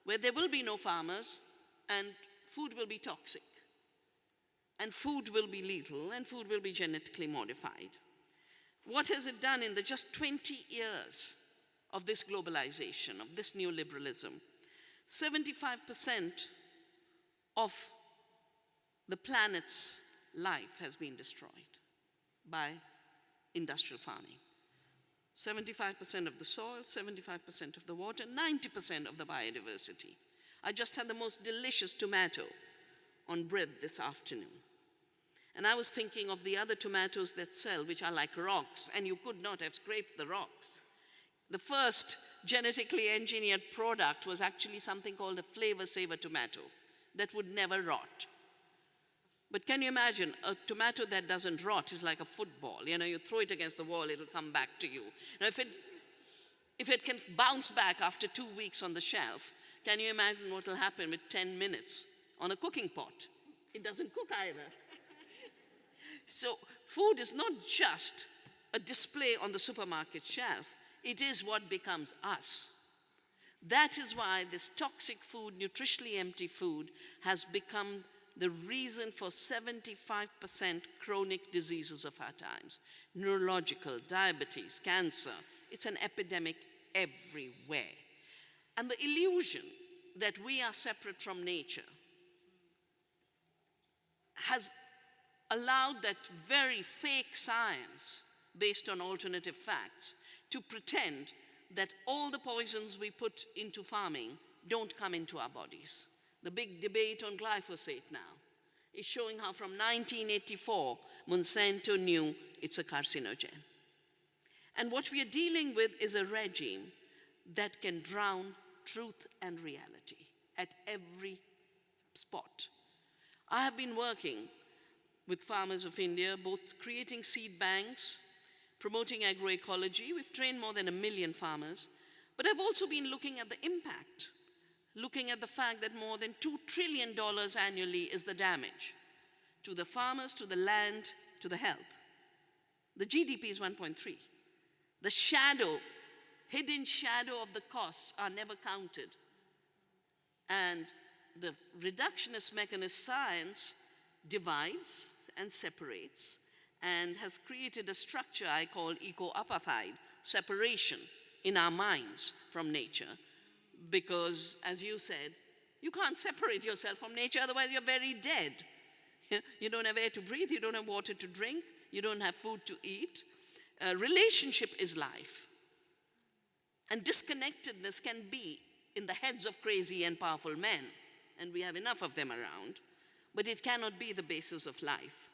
where there will be no farmers and food will be toxic. And food will be lethal and food will be genetically modified. What has it done in the just 20 years of this globalization, of this neoliberalism? 75% of the planet's life has been destroyed by industrial farming. 75% of the soil, 75% of the water, 90% of the biodiversity. I just had the most delicious tomato on bread this afternoon. And I was thinking of the other tomatoes that sell, which are like rocks, and you could not have scraped the rocks. The first genetically engineered product was actually something called a flavor saver tomato that would never rot. But can you imagine a tomato that doesn't rot is like a football. You know, you throw it against the wall, it'll come back to you. Now, if it, if it can bounce back after two weeks on the shelf, can you imagine what will happen with 10 minutes on a cooking pot? It doesn't cook either. so, food is not just a display on the supermarket shelf, it is what becomes us. That is why this toxic food, nutritionally empty food, has become the reason for 75% chronic diseases of our times neurological, diabetes, cancer. It's an epidemic everywhere. And the illusion that we are separate from nature has allowed that very fake science based on alternative facts to pretend that all the poisons we put into farming don't come into our bodies. The big debate on glyphosate now is showing how from 1984, Monsanto knew it's a carcinogen. And what we are dealing with is a regime that can drown truth and reality at every spot. I have been working with farmers of India, both creating seed banks, promoting agroecology. We've trained more than a million farmers. But I've also been looking at the impact, looking at the fact that more than $2 trillion annually is the damage to the farmers, to the land, to the health. The GDP is 1.3. The shadow, hidden shadow of the costs are never counted. And the reductionist mechanist science divides and separates and has created a structure I call eco-apartheid, separation in our minds from nature. Because, as you said, you can't separate yourself from nature, otherwise you're very dead. You don't have air to breathe, you don't have water to drink, you don't have food to eat. Uh, relationship is life. And disconnectedness can be in the heads of crazy and powerful men, and we have enough of them around, but it cannot be the basis of life.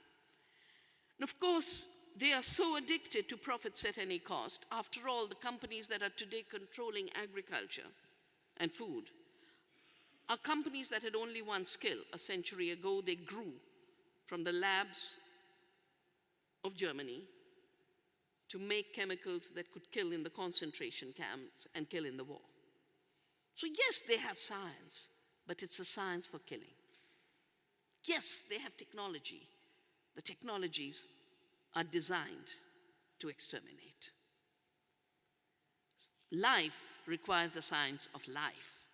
And of course, they are so addicted to profits at any cost. After all, the companies that are today controlling agriculture and food are companies that had only one skill. A century ago, they grew from the labs of Germany to make chemicals that could kill in the concentration camps and kill in the war. So, yes, they have science, but it's a science for killing. Yes, they have technology. The technologies are designed to exterminate. Life requires the science of life.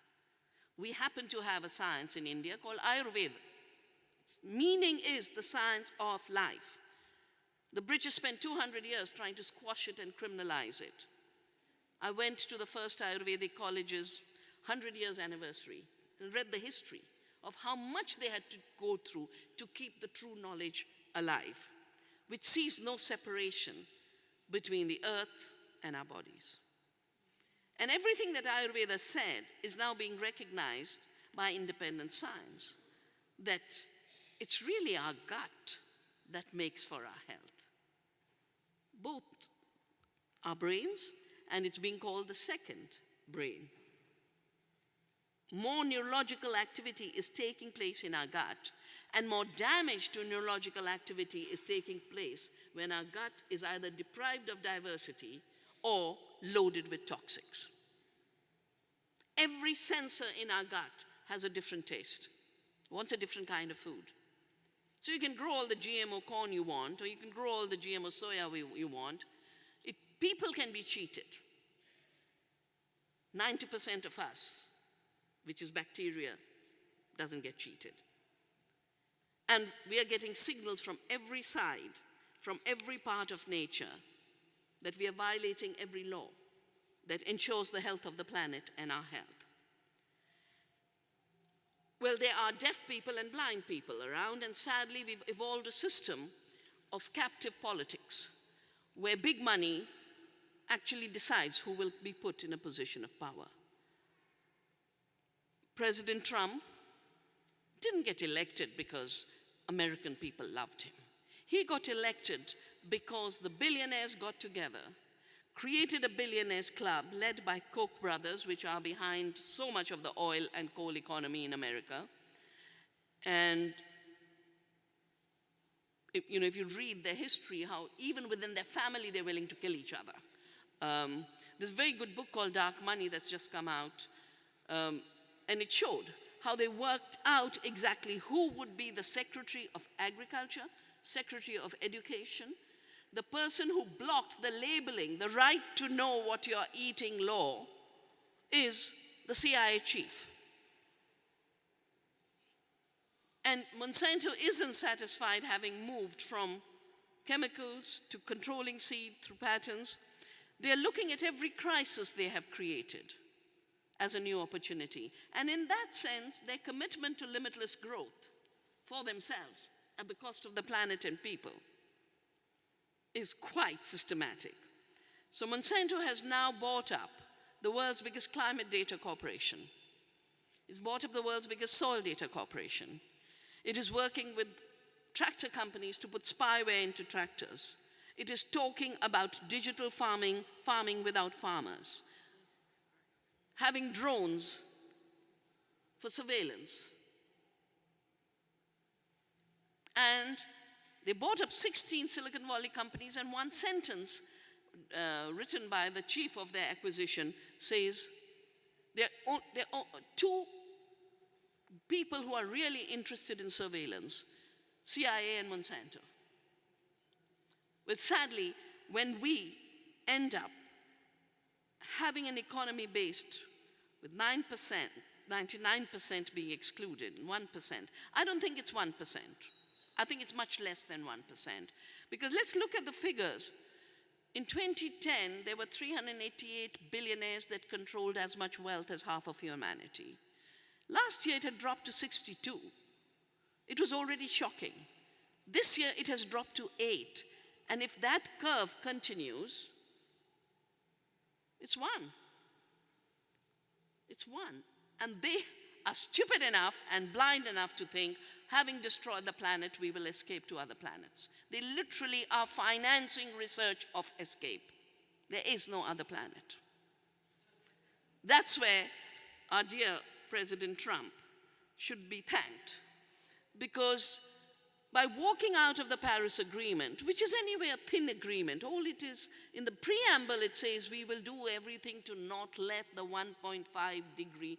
We happen to have a science in India called Ayurveda. Its meaning is the science of life. The British spent 200 years trying to squash it and criminalize it. I went to the first Ayurvedic college's 100 years anniversary and read the history of how much they had to go through to keep the true knowledge alive, which sees no separation between the earth and our bodies. And everything that Ayurveda said is now being recognized by independent science that it's really our gut that makes for our health. Both our brains, and it's being called the second brain. More neurological activity is taking place in our gut, and more damage to neurological activity is taking place when our gut is either deprived of diversity or loaded with toxics. Every sensor in our gut has a different taste, wants a different kind of food. So you can grow all the GMO corn you want, or you can grow all the GMO soya you want. It, people can be cheated. 90% of us, which is bacteria, doesn't get cheated. And we are getting signals from every side, from every part of nature, that we are violating every law that ensures the health of the planet and our health. Well, there are deaf people and blind people around, and sadly, we've evolved a system of captive politics where big money actually decides who will be put in a position of power. President Trump didn't get elected because American people loved him. He got elected because the billionaires got together, created a billionaires club led by Koch brothers, which are behind so much of the oil and coal economy in America. And if, you know, if you read their history, how even within their family they're willing to kill each other. Um, there's a very good book called Dark Money that's just come out, um, and it showed how they worked out exactly who would be the Secretary of Agriculture, Secretary of Education, the person who blocked the labeling, the right to know what you're eating law, is the CIA chief. And Monsanto isn't satisfied having moved from chemicals to controlling seed through patents. They're looking at every crisis they have created as a new opportunity. And in that sense, their commitment to limitless growth for themselves at the cost of the planet and people is quite systematic. So Monsanto has now bought up the world's biggest climate data corporation. It's bought up the world's biggest soil data corporation. It is working with tractor companies to put spyware into tractors. It is talking about digital farming, farming without farmers. Having drones for surveillance. And they bought up 16 Silicon Valley companies and one sentence uh, written by the chief of their acquisition says, there are, are two people who are really interested in surveillance, CIA and Monsanto. But sadly, when we end up having an economy based with 9%, 99% being excluded, 1%, I don't think it's 1%. I think it's much less than 1%. Because let's look at the figures. In 2010, there were 388 billionaires that controlled as much wealth as half of humanity. Last year, it had dropped to 62. It was already shocking. This year, it has dropped to 8. And if that curve continues, it's one. It's one. And they are stupid enough and blind enough to think, having destroyed the planet, we will escape to other planets. They literally are financing research of escape. There is no other planet. That's where our dear President Trump should be thanked because by walking out of the Paris Agreement, which is anyway a thin agreement, all it is, in the preamble it says we will do everything to not let the 1.5 degree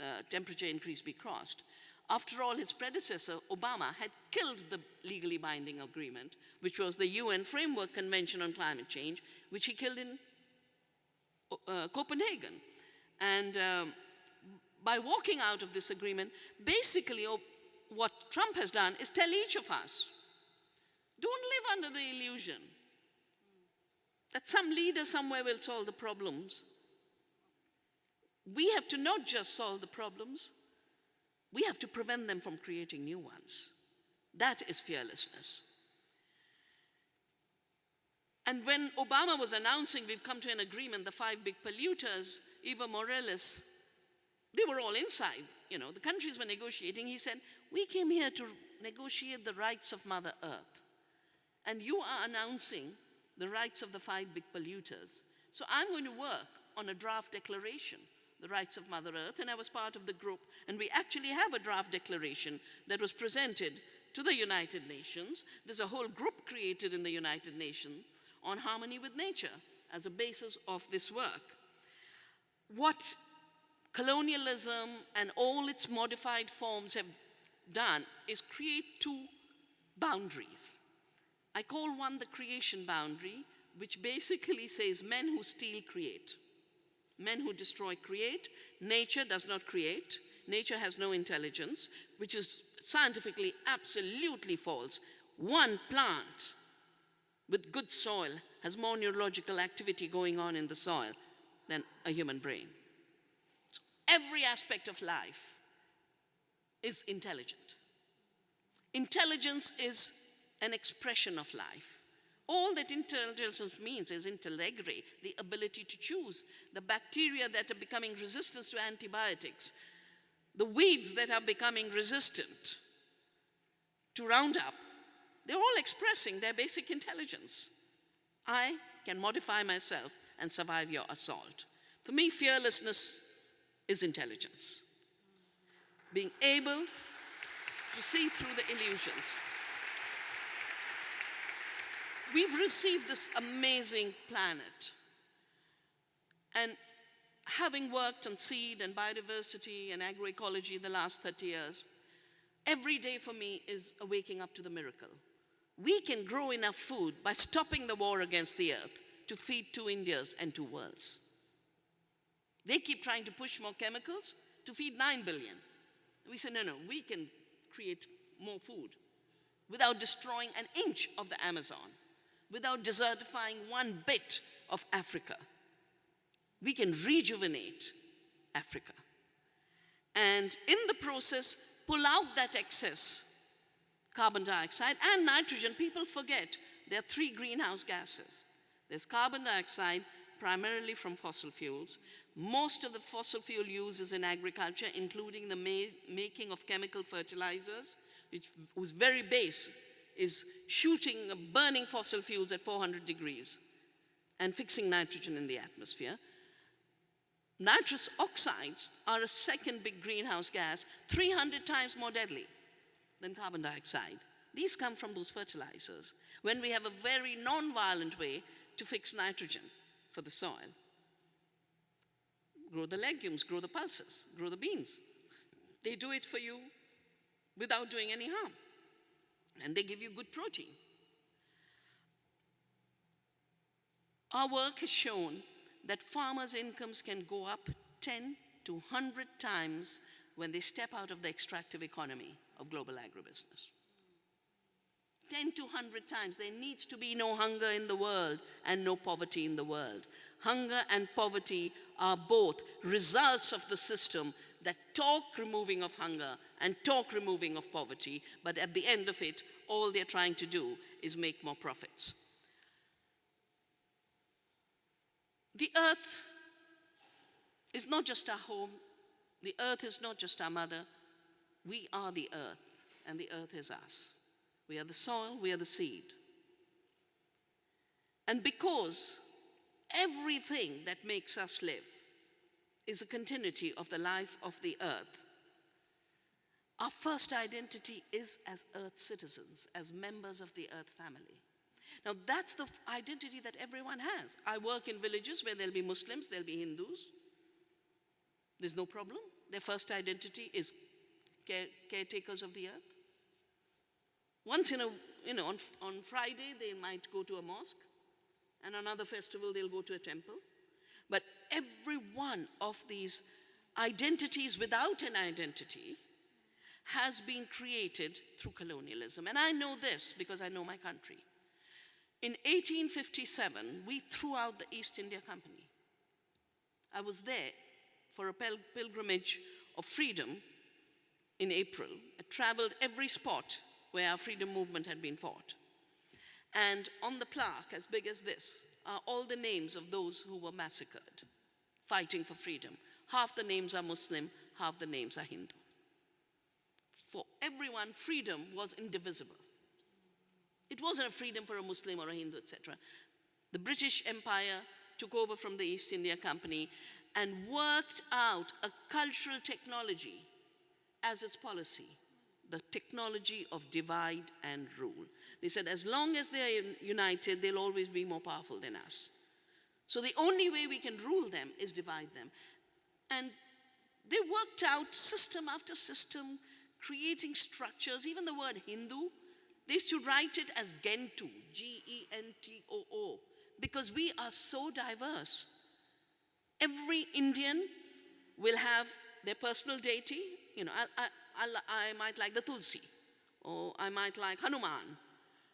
uh, temperature increase be crossed. After all, his predecessor, Obama, had killed the legally binding agreement, which was the UN Framework Convention on Climate Change, which he killed in uh, Copenhagen. And um, by walking out of this agreement, basically what Trump has done is tell each of us, don't live under the illusion that some leader somewhere will solve the problems. We have to not just solve the problems, we have to prevent them from creating new ones. That is fearlessness. And when Obama was announcing we've come to an agreement, the five big polluters, Evo Morales they were all inside, you know, the countries were negotiating. He said, we came here to negotiate the rights of Mother Earth. And you are announcing the rights of the five big polluters. So I'm going to work on a draft declaration, the rights of Mother Earth, and I was part of the group. And we actually have a draft declaration that was presented to the United Nations. There's a whole group created in the United Nations on harmony with nature as a basis of this work. What colonialism and all its modified forms have done is create two boundaries. I call one the creation boundary, which basically says men who steal create. Men who destroy create. Nature does not create. Nature has no intelligence, which is scientifically absolutely false. One plant with good soil has more neurological activity going on in the soil than a human brain So every aspect of life is intelligent. Intelligence is an expression of life. All that intelligence means is intellegre, the ability to choose, the bacteria that are becoming resistant to antibiotics, the weeds that are becoming resistant to Roundup, they're all expressing their basic intelligence. I can modify myself and survive your assault. For me, fearlessness is intelligence. Being able to see through the illusions. We've received this amazing planet And having worked on seed and biodiversity and agroecology the last 30 years, every day for me is a waking up to the miracle. We can grow enough food by stopping the war against the earth to feed two Indias and two worlds. They keep trying to push more chemicals to feed 9 billion. We say, no, no, we can create more food without destroying an inch of the Amazon, without desertifying one bit of Africa. We can rejuvenate Africa. And in the process, pull out that excess carbon dioxide and nitrogen. People forget there are three greenhouse gases. There's carbon dioxide, primarily from fossil fuels. Most of the fossil fuel use is in agriculture, including the ma making of chemical fertilizers, which, whose very base is shooting, uh, burning fossil fuels at 400 degrees and fixing nitrogen in the atmosphere. Nitrous oxides are a second big greenhouse gas, 300 times more deadly than carbon dioxide. These come from those fertilizers when we have a very non-violent way to fix nitrogen for the soil. Grow the legumes, grow the pulses, grow the beans. They do it for you without doing any harm. And they give you good protein. Our work has shown that farmers' incomes can go up 10 to 100 times when they step out of the extractive economy of global agribusiness. 10 to 100 times. There needs to be no hunger in the world and no poverty in the world. Hunger and poverty are both results of the system that talk removing of hunger and talk removing of poverty, but at the end of it, all they're trying to do is make more profits. The earth is not just our home, the earth is not just our mother, we are the earth, and the earth is us. We are the soil, we are the seed. And because everything that makes us live is a continuity of the life of the earth, our first identity is as earth citizens, as members of the earth family. Now that's the identity that everyone has. I work in villages where there'll be Muslims, there'll be Hindus. There's no problem. Their first identity is care, caretakers of the earth. Once in a, you know, on, on Friday, they might go to a mosque, and another festival, they'll go to a temple. Every one of these identities without an identity has been created through colonialism. And I know this because I know my country. In 1857, we threw out the East India Company. I was there for a pilgrimage of freedom in April. I traveled every spot where our freedom movement had been fought. And on the plaque, as big as this, are all the names of those who were massacred, fighting for freedom. Half the names are Muslim, half the names are Hindu. For everyone, freedom was indivisible. It wasn't a freedom for a Muslim or a Hindu, etc. The British Empire took over from the East India Company and worked out a cultural technology as its policy the technology of divide and rule. They said as long as they are united, they'll always be more powerful than us. So the only way we can rule them is divide them. And they worked out system after system, creating structures, even the word Hindu, they used to write it as Gentoo, G-E-N-T-O-O, because we are so diverse. Every Indian will have their personal deity. You know, I, I, I might like the Tulsi, or I might like Hanuman.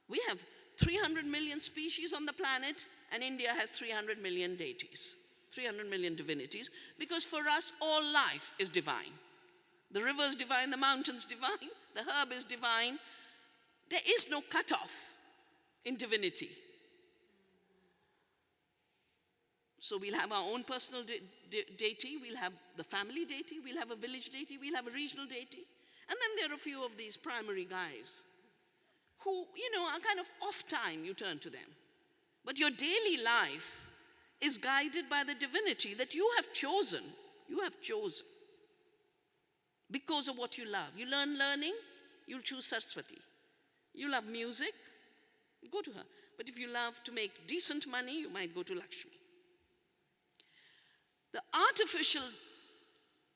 We have 300 million species on the planet, and India has 300 million deities, 300 million divinities, because for us, all life is divine. The river is divine, the mountain's divine, the herb is divine. There is no cutoff in divinity. So we'll have our own personal de de deity, we'll have the family deity, we'll have a village deity, we'll have a regional deity. And then there are a few of these primary guys who, you know, are kind of off time, you turn to them. But your daily life is guided by the divinity that you have chosen. You have chosen. Because of what you love. You learn learning, you'll choose Saraswati. You love music, go to her. But if you love to make decent money, you might go to Lakshmi. the artificial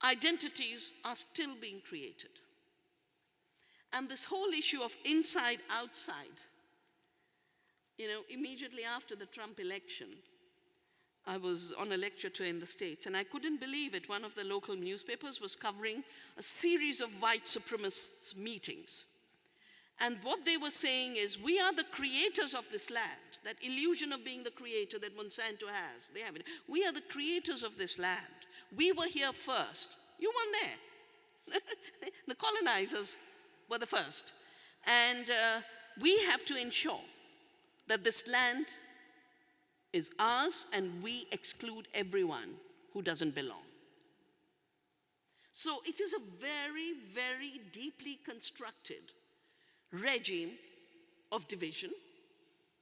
identities are still being created. And this whole issue of inside outside, you know, immediately after the Trump election, I was on a lecture tour in the States and I couldn't believe it. One of the local newspapers was covering a series of white supremacists meetings. And what they were saying is, we are the creators of this land. That illusion of being the creator that Monsanto has, they have it. We are the creators of this land. We were here first. You weren't there. the colonizers were the first. And uh, we have to ensure that this land is ours and we exclude everyone who doesn't belong. So it is a very, very deeply constructed regime of division,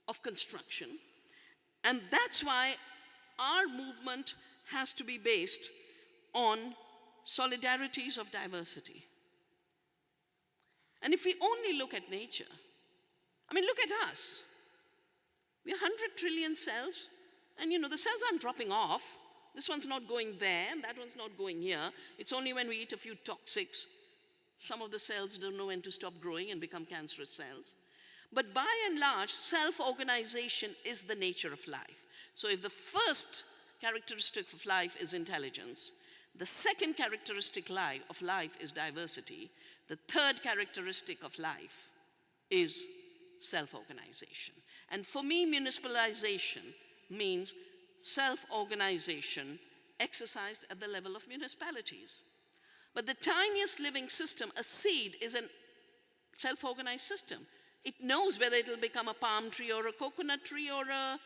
of construction, and that's why our movement has to be based on solidarities of diversity. And if we only look at nature, I mean, look at us. We're 100 trillion cells, and you know, the cells aren't dropping off. This one's not going there, and that one's not going here. It's only when we eat a few toxics, some of the cells don't know when to stop growing and become cancerous cells. But by and large, self-organization is the nature of life. So if the first characteristic of life is intelligence, the second characteristic of life is diversity, the third characteristic of life is self-organization. And for me, municipalization means self-organization exercised at the level of municipalities. But the tiniest living system, a seed, is a self-organized system. It knows whether it'll become a palm tree or a coconut tree or a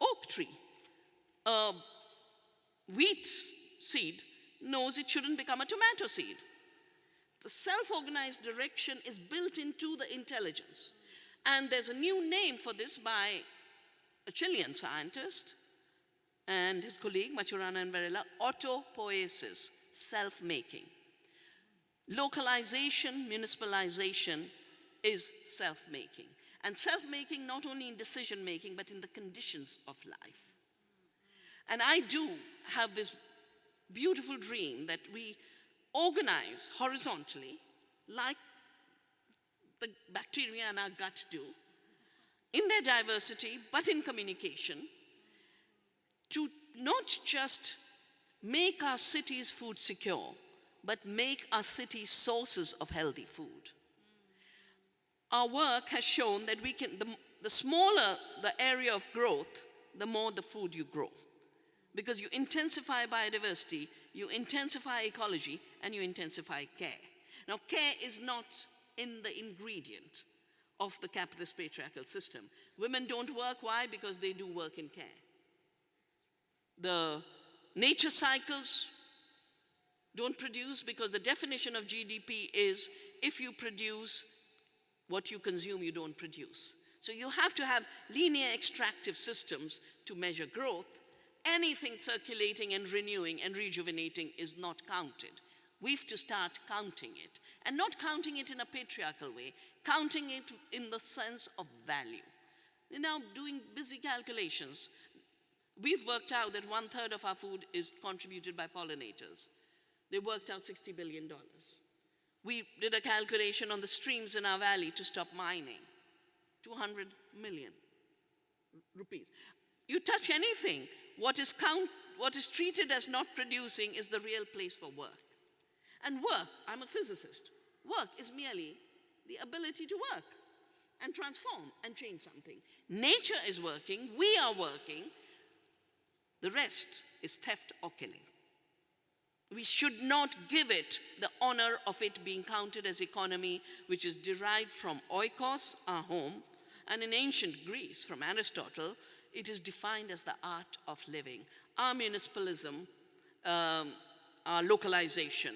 oak tree. A wheat seed knows it shouldn't become a tomato seed. The self-organized direction is built into the intelligence. And there's a new name for this by a Chilean scientist and his colleague, Maturana and Varela, autopoiesis, self-making. Localization, municipalization is self-making. And self-making not only in decision-making, but in the conditions of life. And I do have this beautiful dream that we organize horizontally, like the bacteria in our gut do, in their diversity, but in communication, to not just make our cities food secure, but make our cities sources of healthy food. Our work has shown that we can, the, the smaller the area of growth, the more the food you grow. Because you intensify biodiversity, you intensify ecology, and you intensify care. Now, care is not in the ingredient of the capitalist patriarchal system. Women don't work, why? Because they do work in care. The nature cycles don't produce because the definition of GDP is if you produce what you consume, you don't produce. So you have to have linear extractive systems to measure growth. Anything circulating and renewing and rejuvenating is not counted. We have to start counting it. And not counting it in a patriarchal way, counting it in the sense of value. They're now doing busy calculations. We've worked out that one third of our food is contributed by pollinators. They worked out $60 billion. We did a calculation on the streams in our valley to stop mining. 200 million rupees. You touch anything, what is, count, what is treated as not producing is the real place for work. And work, I'm a physicist, work is merely the ability to work and transform and change something. Nature is working, we are working, the rest is theft or killing. We should not give it the honor of it being counted as economy, which is derived from oikos, our home, and in ancient Greece, from Aristotle, it is defined as the art of living. Our municipalism, um, our localization,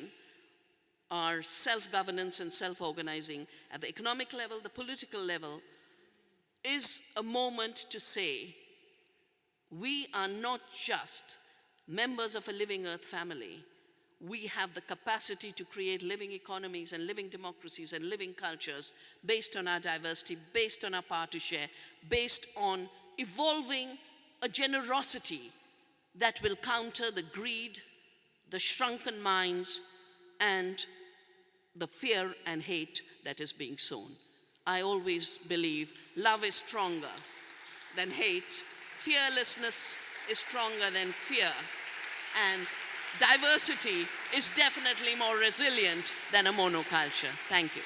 our self-governance and self-organizing at the economic level, the political level, is a moment to say, we are not just members of a living earth family, we have the capacity to create living economies and living democracies and living cultures based on our diversity, based on our power to share, based on evolving a generosity that will counter the greed, the shrunken minds, and the fear and hate that is being sown. I always believe love is stronger than hate, fearlessness is stronger than fear, and diversity is definitely more resilient than a monoculture. Thank you.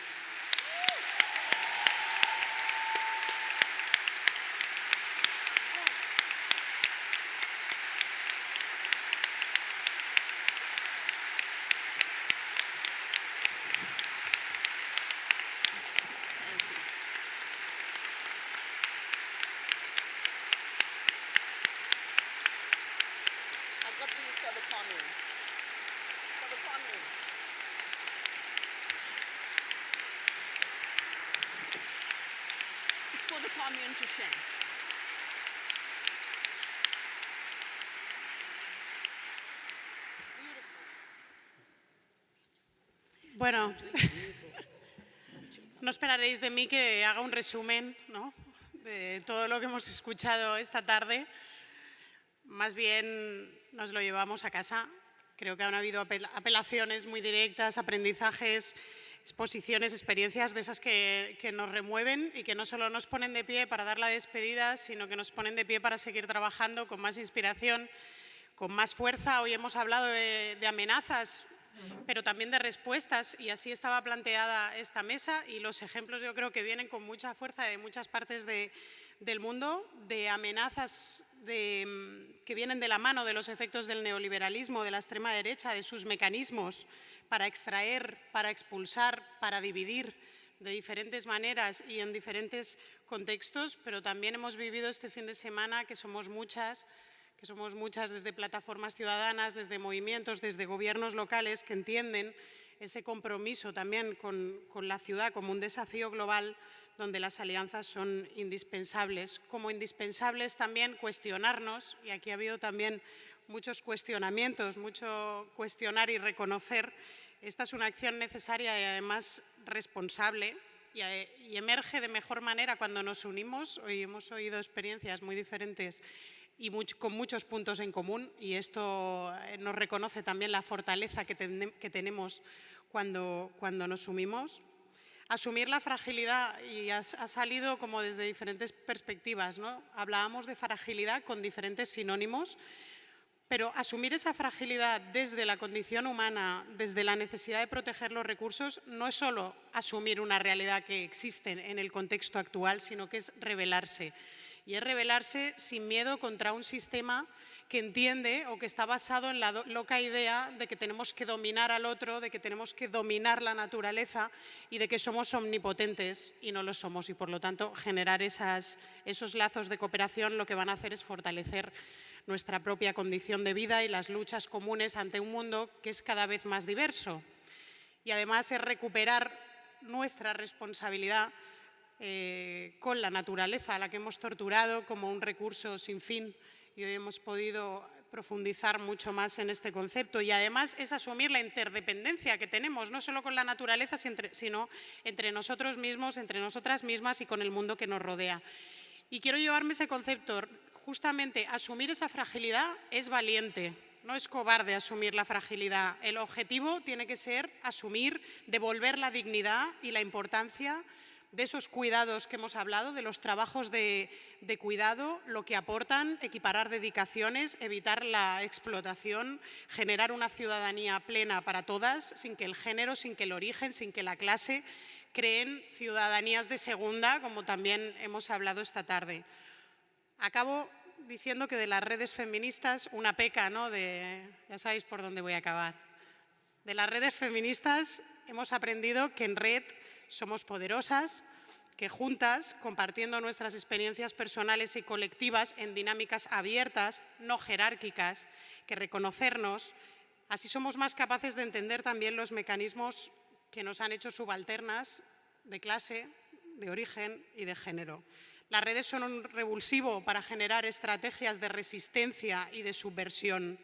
Bueno, no esperaréis de mí que haga un resumen ¿no? de todo lo que hemos escuchado esta tarde. Más bien nos lo llevamos a casa. Creo que han habido apel- apelaciones muy directas, aprendizajes, exposiciones, experiencias de esas que, que nos remueven y que no solo nos ponen de pie para dar la despedida, sino que nos ponen de pie para seguir trabajando con más inspiración, con más fuerza. Hoy hemos hablado de amenazas, pero también de respuestas y así estaba planteada esta mesa y los ejemplos yo creo que vienen con mucha fuerza de muchas partes de- del mundo, de amenazas mm, que vienen de la mano de los efectos del neoliberalismo, de la extrema derecha, de sus mecanismos para extraer, para expulsar, para dividir de diferentes maneras y en diferentes contextos, pero también hemos vivido este fin de semana que somos muchas que somos muchas desde plataformas ciudadanas, desde movimientos, desde gobiernos locales que entienden ese compromiso también con, la ciudad como un desafío global donde las alianzas son indispensables. Como indispensables también cuestionarnos, y aquí ha habido también muchos cuestionamientos, mucho cuestionar y reconocer. Esta es una acción necesaria y además responsable y, eh, y emerge de mejor manera cuando nos unimos. Hoy hemos oído experiencias muy diferentes y con muchos puntos en común y esto eh, nos reconoce también la fortaleza que, tene- que tenemos cuando, cuando nos unimos. Asumir la fragilidad y ha, salido como desde diferentes perspectivas. ¿no? Hablábamos de fragilidad con diferentes sinónimos, pero asumir esa fragilidad desde la condición humana, desde la necesidad de proteger los recursos, no es solo asumir una realidad que existe en el contexto actual, sino que es rebelarse. Y es rebelarse sin miedo contra un sistema que entiende o que está basado en la loca idea de que tenemos que dominar al otro, de que tenemos que dominar la naturaleza y de que somos omnipotentes y no lo somos. Y por lo tanto, generar esos lazos de cooperación lo que van a hacer es fortalecer nuestra propia condición de vida y las luchas comunes ante un mundo que es cada vez más diverso. Y además es recuperar nuestra responsabilidad eh, con la naturaleza, a la que hemos torturado como un recurso sin fin y hoy hemos podido profundizar mucho más en este concepto y además es asumir la interdependencia que tenemos, no solo con la naturaleza, sino entre nosotros mismos, entre nosotras mismas y con el mundo que nos rodea. Y quiero llevarme ese concepto, justamente asumir esa fragilidad es valiente, no es cobarde asumir la fragilidad. El objetivo tiene que ser asumir, devolver la dignidad y la importancia de esos cuidados que hemos hablado, de los trabajos de, de cuidado, lo que aportan, equiparar dedicaciones, evitar la explotación, generar una ciudadanía plena para todas, sin que el género, sin que el origen, sin que la clase creen ciudadanías de segunda, como también hemos hablado esta tarde. Acabo diciendo que de las redes feministas, una peca, ¿no? De, ya sabéis por dónde voy a acabar. De las redes feministas hemos aprendido que en red somos poderosas, que juntas, compartiendo nuestras experiencias personales y colectivas en dinámicas abiertas, no jerárquicas, que reconocernos, así somos más capaces de entender también los mecanismos que nos han hecho subalternas de clase, de origen y de género. Las redes son un revulsivo para generar estrategias de resistencia y de subversión.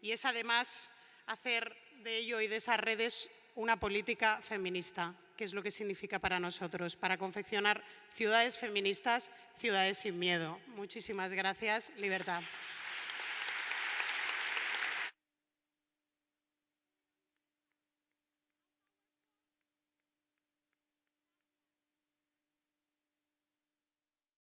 Y es además hacer de ello y de esas redes una política feminista, que es lo que significa para nosotros, para confeccionar ciudades feministas, ciudades sin miedo. Muchísimas gracias. Libertad.